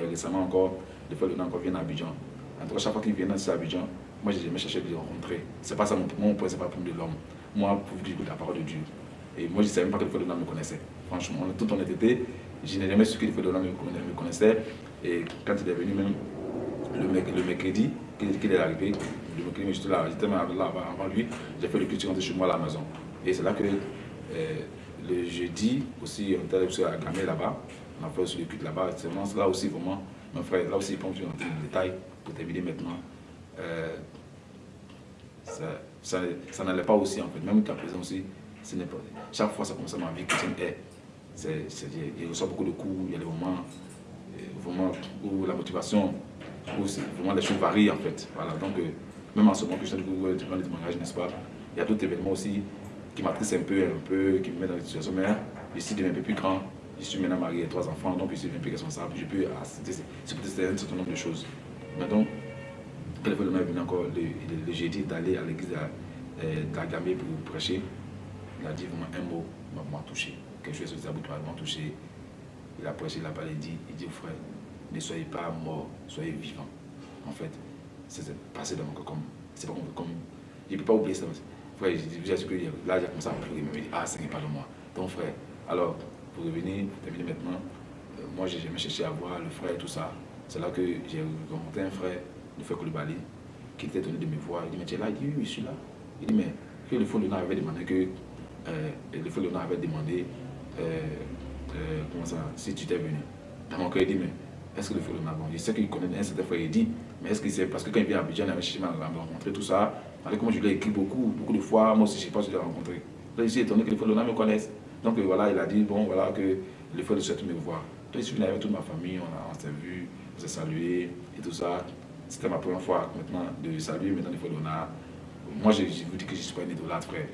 récemment encore, le frère Léonard encore vient à Abidjan. En tout cas, chaque fois qu'il vient à Abidjan, moi, j'ai jamais cherché de les rencontrer. C'est pas ça mon, point, c'est pas le point de l'homme. Moi, pour dire la parole de Dieu. Et moi, je ne savais même pas que le Léonard me connaissait. Franchement, tout en été, je n'ai jamais su que le Léonard me connaissait. Et quand il est venu même le, le mercredi, qu'il est arrivé, le mercredi, j'étais là, j'étais là avant lui, j'ai fait le culte chez moi à la maison. Et c'est là que euh, le jeudi aussi, on était à Gamay là-bas, on a fait aussi le là-bas. Là aussi vraiment, mon frère, là aussi, il pense rentrer dans les détails pour terminer maintenant. Euh, ça, ça, n'allait pas aussi en fait, même qu'à présent aussi, ce pas, chaque fois ça commence à ma vie chrétienne est, il reçoit beaucoup de coups, il y a des moments, euh, vraiment où la motivation, où vraiment les choses varient en fait. Voilà, donc même en ce moment que je suis en train de témoignages, n'est-ce pas, il y a d'autres événements aussi qui m'attriste un peu, un peu, qui me met dans une situation, mais je suis devenu un peu plus grand, je suis maintenant marié, trois enfants, donc je suis un peu responsable, je peux accepter un certain nombre de choses. Mais donc, quand le est venu encore le, le, jeudi d'aller à l'église d'Agamé pour prêcher, il a dit vraiment un mot, m'a touché, quelque chose de m'a touché. Il a prêché, il a parlé, il dit, il dit frère, ne soyez pas mort, soyez vivant. En fait, c'est passé dans mon cœur comme, c'est pas comme, je ne peux pas oublier ça frère, je que là, j'ai commencé à pleurer, il me dit, ah, n'est pas de moi. Donc, frère, alors, pour revenir, terminer maintenant, euh, moi, j'ai jamais cherché à voir le frère et tout ça. C'est là que j'ai rencontré un frère, le frère Koulibaly, qui était étonné de me voir. Il dit, mais tu es là? Il dit, oui, je suis là. Il dit, mais que le frère Léonard avait demandé que, euh, le frère Léonard avait demandé, euh, comment ça, si tu étais venu. Dans mon cœur, il dit, mais est-ce que le frère Léonard, bon, je sais qu'il connaît un certain frère, il dit, mais est-ce que c'est parce que quand il vient à Abidjan, il avait cherché à rencontrer, tout ça, avec comment je l'ai écrit beaucoup, beaucoup de fois, moi aussi je ne sais pas si je l'ai rencontré. Là, j'ai étonné que les frères de me connaissent. Donc voilà, il a dit, bon, voilà, que les frères de souhaitent me voir. Donc je suis venu avec toute ma famille, on, s'est vu, on s'est salué et tout ça. C'était ma première fois maintenant de saluer maintenant les frères de Moi, je, vous dis que je ne suis pas un idolâtre, frère.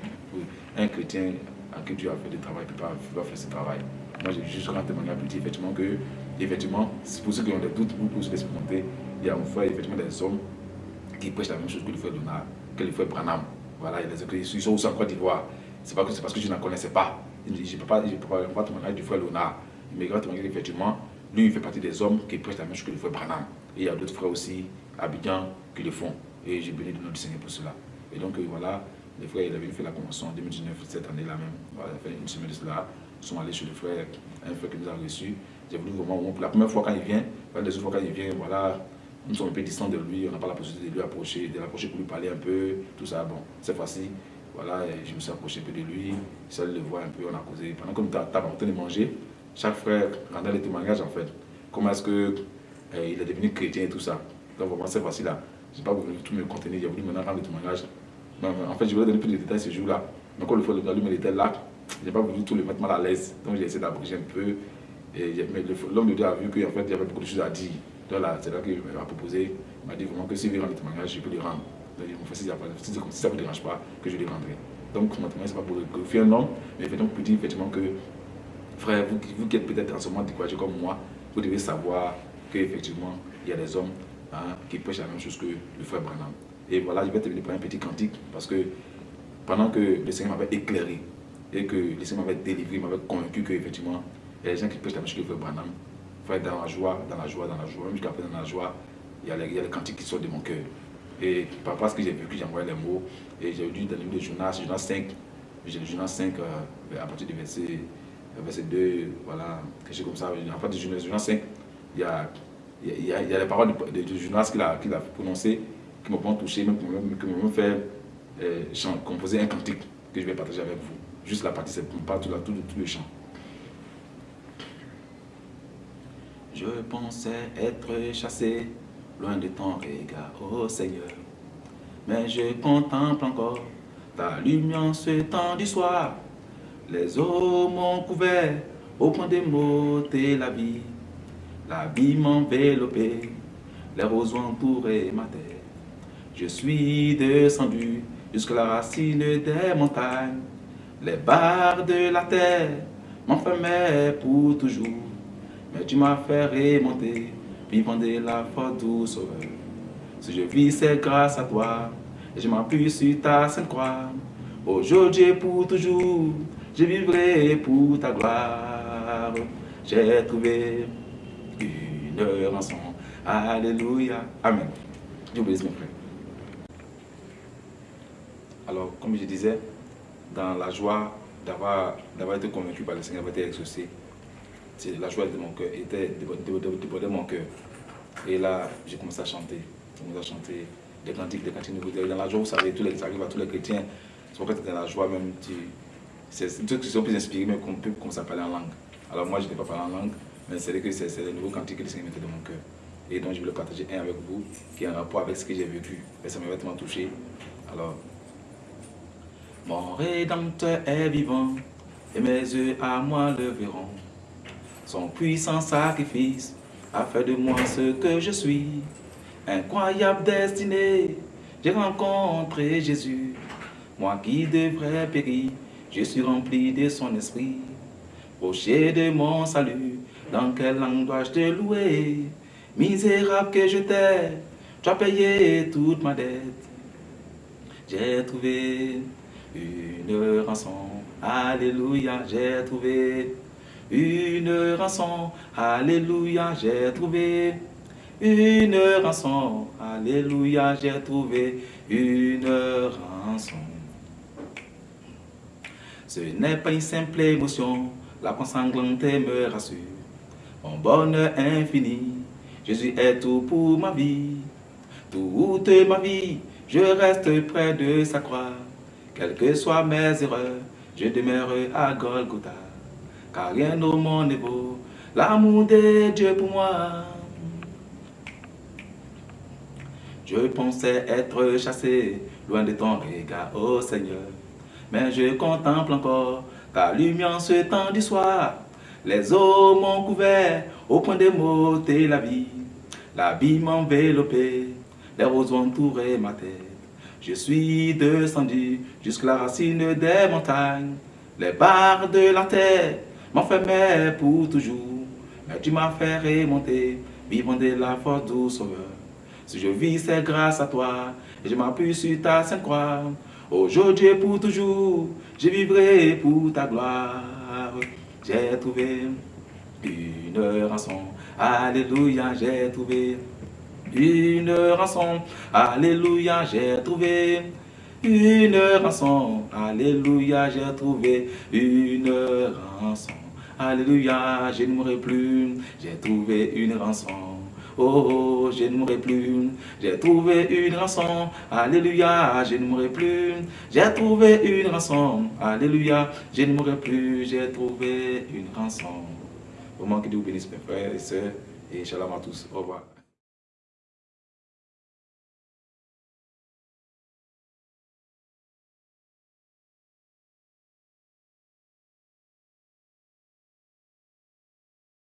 Un chrétien à qui Dieu a fait du travail ne peut pas, faire ce travail. Moi, j'ai juste rendu témoigner pour dire effectivement que, effectivement, pour ceux qui ont des doutes, vous pouvez l'expérimenter. Il y a en fait effectivement des hommes qui prêchent la même chose que le frère Donald que le frère Branham. Voilà, ils sont aussi en Côte d'Ivoire. C'est pas que c'est parce que je n'en connaissais pas. Je ne peux pas, je peux pas témoigner du frère Léonard. Mais il va témoigner effectivement, lui, il fait partie des hommes qui prêchent la même chose que le frère Branham. Et il y a d'autres frères aussi, Abidjan, qui le font. Et j'ai béni le nom du Seigneur pour cela. Et donc, euh, voilà, les frères, il avait fait la convention en 2019, cette année-là même. Voilà, fait une semaine de cela. Ils sont allés chez le frère, un frère qui nous a reçus. J'ai voulu vraiment, pour la première fois quand il vient, la deuxième fois quand il vient, voilà, nous sommes un peu distants de lui, on n'a pas la possibilité de lui approcher, de l'approcher pour lui parler un peu, tout ça. Bon, cette fois-ci, voilà, je me suis approché un peu de lui, je le voir un peu, on a causé. Pendant que nous en train de manger, chaque frère rendait les témoignages en fait. Comment est-ce qu'il eh, il est devenu chrétien et tout ça. Donc vraiment, cette fois-ci-là, je n'ai pas voulu tout me contenir, j'ai voulu maintenant rendre les témoignages. en fait, je voulais donner plus de détails ce jour-là. Mais quand le frère lui était là, je n'ai pas voulu tout le mettre mal à l'aise. Donc j'ai essayé d'abréger un peu. Et l'homme de Dieu a vu qu'il fait, y avait beaucoup de choses à dire. Là, c'est là qu'il m'a proposé, il m'a dit vraiment que s'il veut rendre le témoignage, je peux le rendre. Si, ça ne vous dérange pas, que je le rendrai. Donc, mon ce n'est pas pour faire un homme, mais donc pour dire effectivement que, frère, vous, qui êtes peut-être en ce moment découragé comme moi, vous devez savoir qu'effectivement, il y a des hommes hein, qui prêchent la même chose que le frère Branham. Et voilà, je vais terminer par un petit cantique, parce que pendant que le Seigneur m'avait éclairé, et que le Seigneur m'avait délivré, m'avait convaincu qu'effectivement, il y a des gens qui prêchent la même chose que le frère Branham, dans la joie, dans la joie, dans la joie. Même jusqu'à présent, dans la joie, il y, a les, il y a les cantiques qui sortent de mon cœur. Et par rapport à ce que j'ai vu, que envoyé les mots, et j'ai lu dans le livre de Jonas, Jonas 5, j'ai le Jonas 5 euh, à partir du verset, euh, verset 2, voilà, quelque chose comme ça. À partir du Jonas 5, il y a, il y a, y a les paroles de, de, Jonas qu'il a, qu'il a prononcées, qui m'ont touché, même, qui m'ont fait euh, composer un cantique que je vais partager avec vous. Juste la partie, c'est pas tout, tout, tout le chant. Je pensais être chassé loin de ton regard, ô Seigneur. Mais je contemple encore ta lumière ce temps du soir. Les eaux m'ont couvert au point de m'ôter la vie. La vie m'enveloppait, les roses ont ma terre. Je suis descendu jusqu'à la racine des montagnes. Les barres de la terre m'enfermaient pour toujours. Mais tu m'as fait remonter, vivant de la force douce Si je vis, c'est grâce à toi, et je m'appuie sur ta sainte croix. Aujourd'hui et pour toujours, je vivrai pour ta gloire. J'ai trouvé une rançon. Alléluia. Amen. Dieu bénisse mes frères. Alors, comme je disais, dans la joie d'avoir été convaincu par le Seigneur, d'avoir été exaucé, la joie de mon cœur était de, mon cœur. Et là, j'ai commencé à chanter. J'ai commencé à chanter des cantiques, des cantiques nouveaux. Dans la joie, vous savez, tous les, ça arrive à tous les chrétiens. C'est dans la joie même, c'est trucs qui sont plus inspirés, mais qu'on peut commencer à parler en langue. Alors moi, je n'ai pas parlé en langue, mais c'est que c'est les nouveaux cantiques que le Seigneur mettait dans mon cœur. Et donc, je voulais partager un avec vous, qui a un rapport avec ce que j'ai vécu. Et ça m'a vraiment touché. Alors, mon Rédempteur est vivant, et mes yeux à moi le verront. Son puissant sacrifice a fait de moi ce que je suis. Incroyable destinée, j'ai rencontré Jésus. Moi qui devrais périr, je suis rempli de son esprit. Rocher de mon salut, dans quelle langue dois-je te louer? Misérable que je t'ai, tu as payé toute ma dette. J'ai trouvé une rançon, Alléluia, j'ai trouvé une rançon, Alléluia, j'ai trouvé une rançon, Alléluia, j'ai trouvé une rançon. Ce n'est pas une simple émotion, la consanglante me rassure. Mon bonheur infini, Jésus est tout pour ma vie. Toute ma vie, je reste près de sa croix. Quelles que soient mes erreurs, je demeure à Golgotha. Car rien au monde n'est beau, l'amour de Dieu pour moi. Je pensais être chassé, loin de ton regard, ô Seigneur. Mais je contemple encore ta lumière ce temps du soir. Les eaux m'ont couvert au point de m'ôter la vie. La vie m'a enveloppé, les roses ont entouré ma tête. Je suis descendu jusqu'à la racine des montagnes. Les barres de la terre m'enfermaient pour toujours. Mais tu m'as fait remonter, vivant de la force du Sauveur. Si je vis, c'est grâce à toi, et je m'appuie sur ta sainte croix. Aujourd'hui pour toujours, je vivrai pour ta gloire. J'ai trouvé une rançon, Alléluia, j'ai trouvé une rançon, Alléluia, j'ai trouvé une rançon, Alléluia, j'ai trouvé une rançon, Alléluia, je ne mourrai plus, j'ai trouvé une rançon. Oh, oh, je ne mourrai plus. J'ai trouvé une rançon. Alléluia, je ne mourrai plus. J'ai trouvé une rançon. Alléluia, je ne mourrai plus. J'ai trouvé une rançon. Vraiment que Dieu vous bénisse, mes frères et sœurs. Et shalom à tous. Au revoir.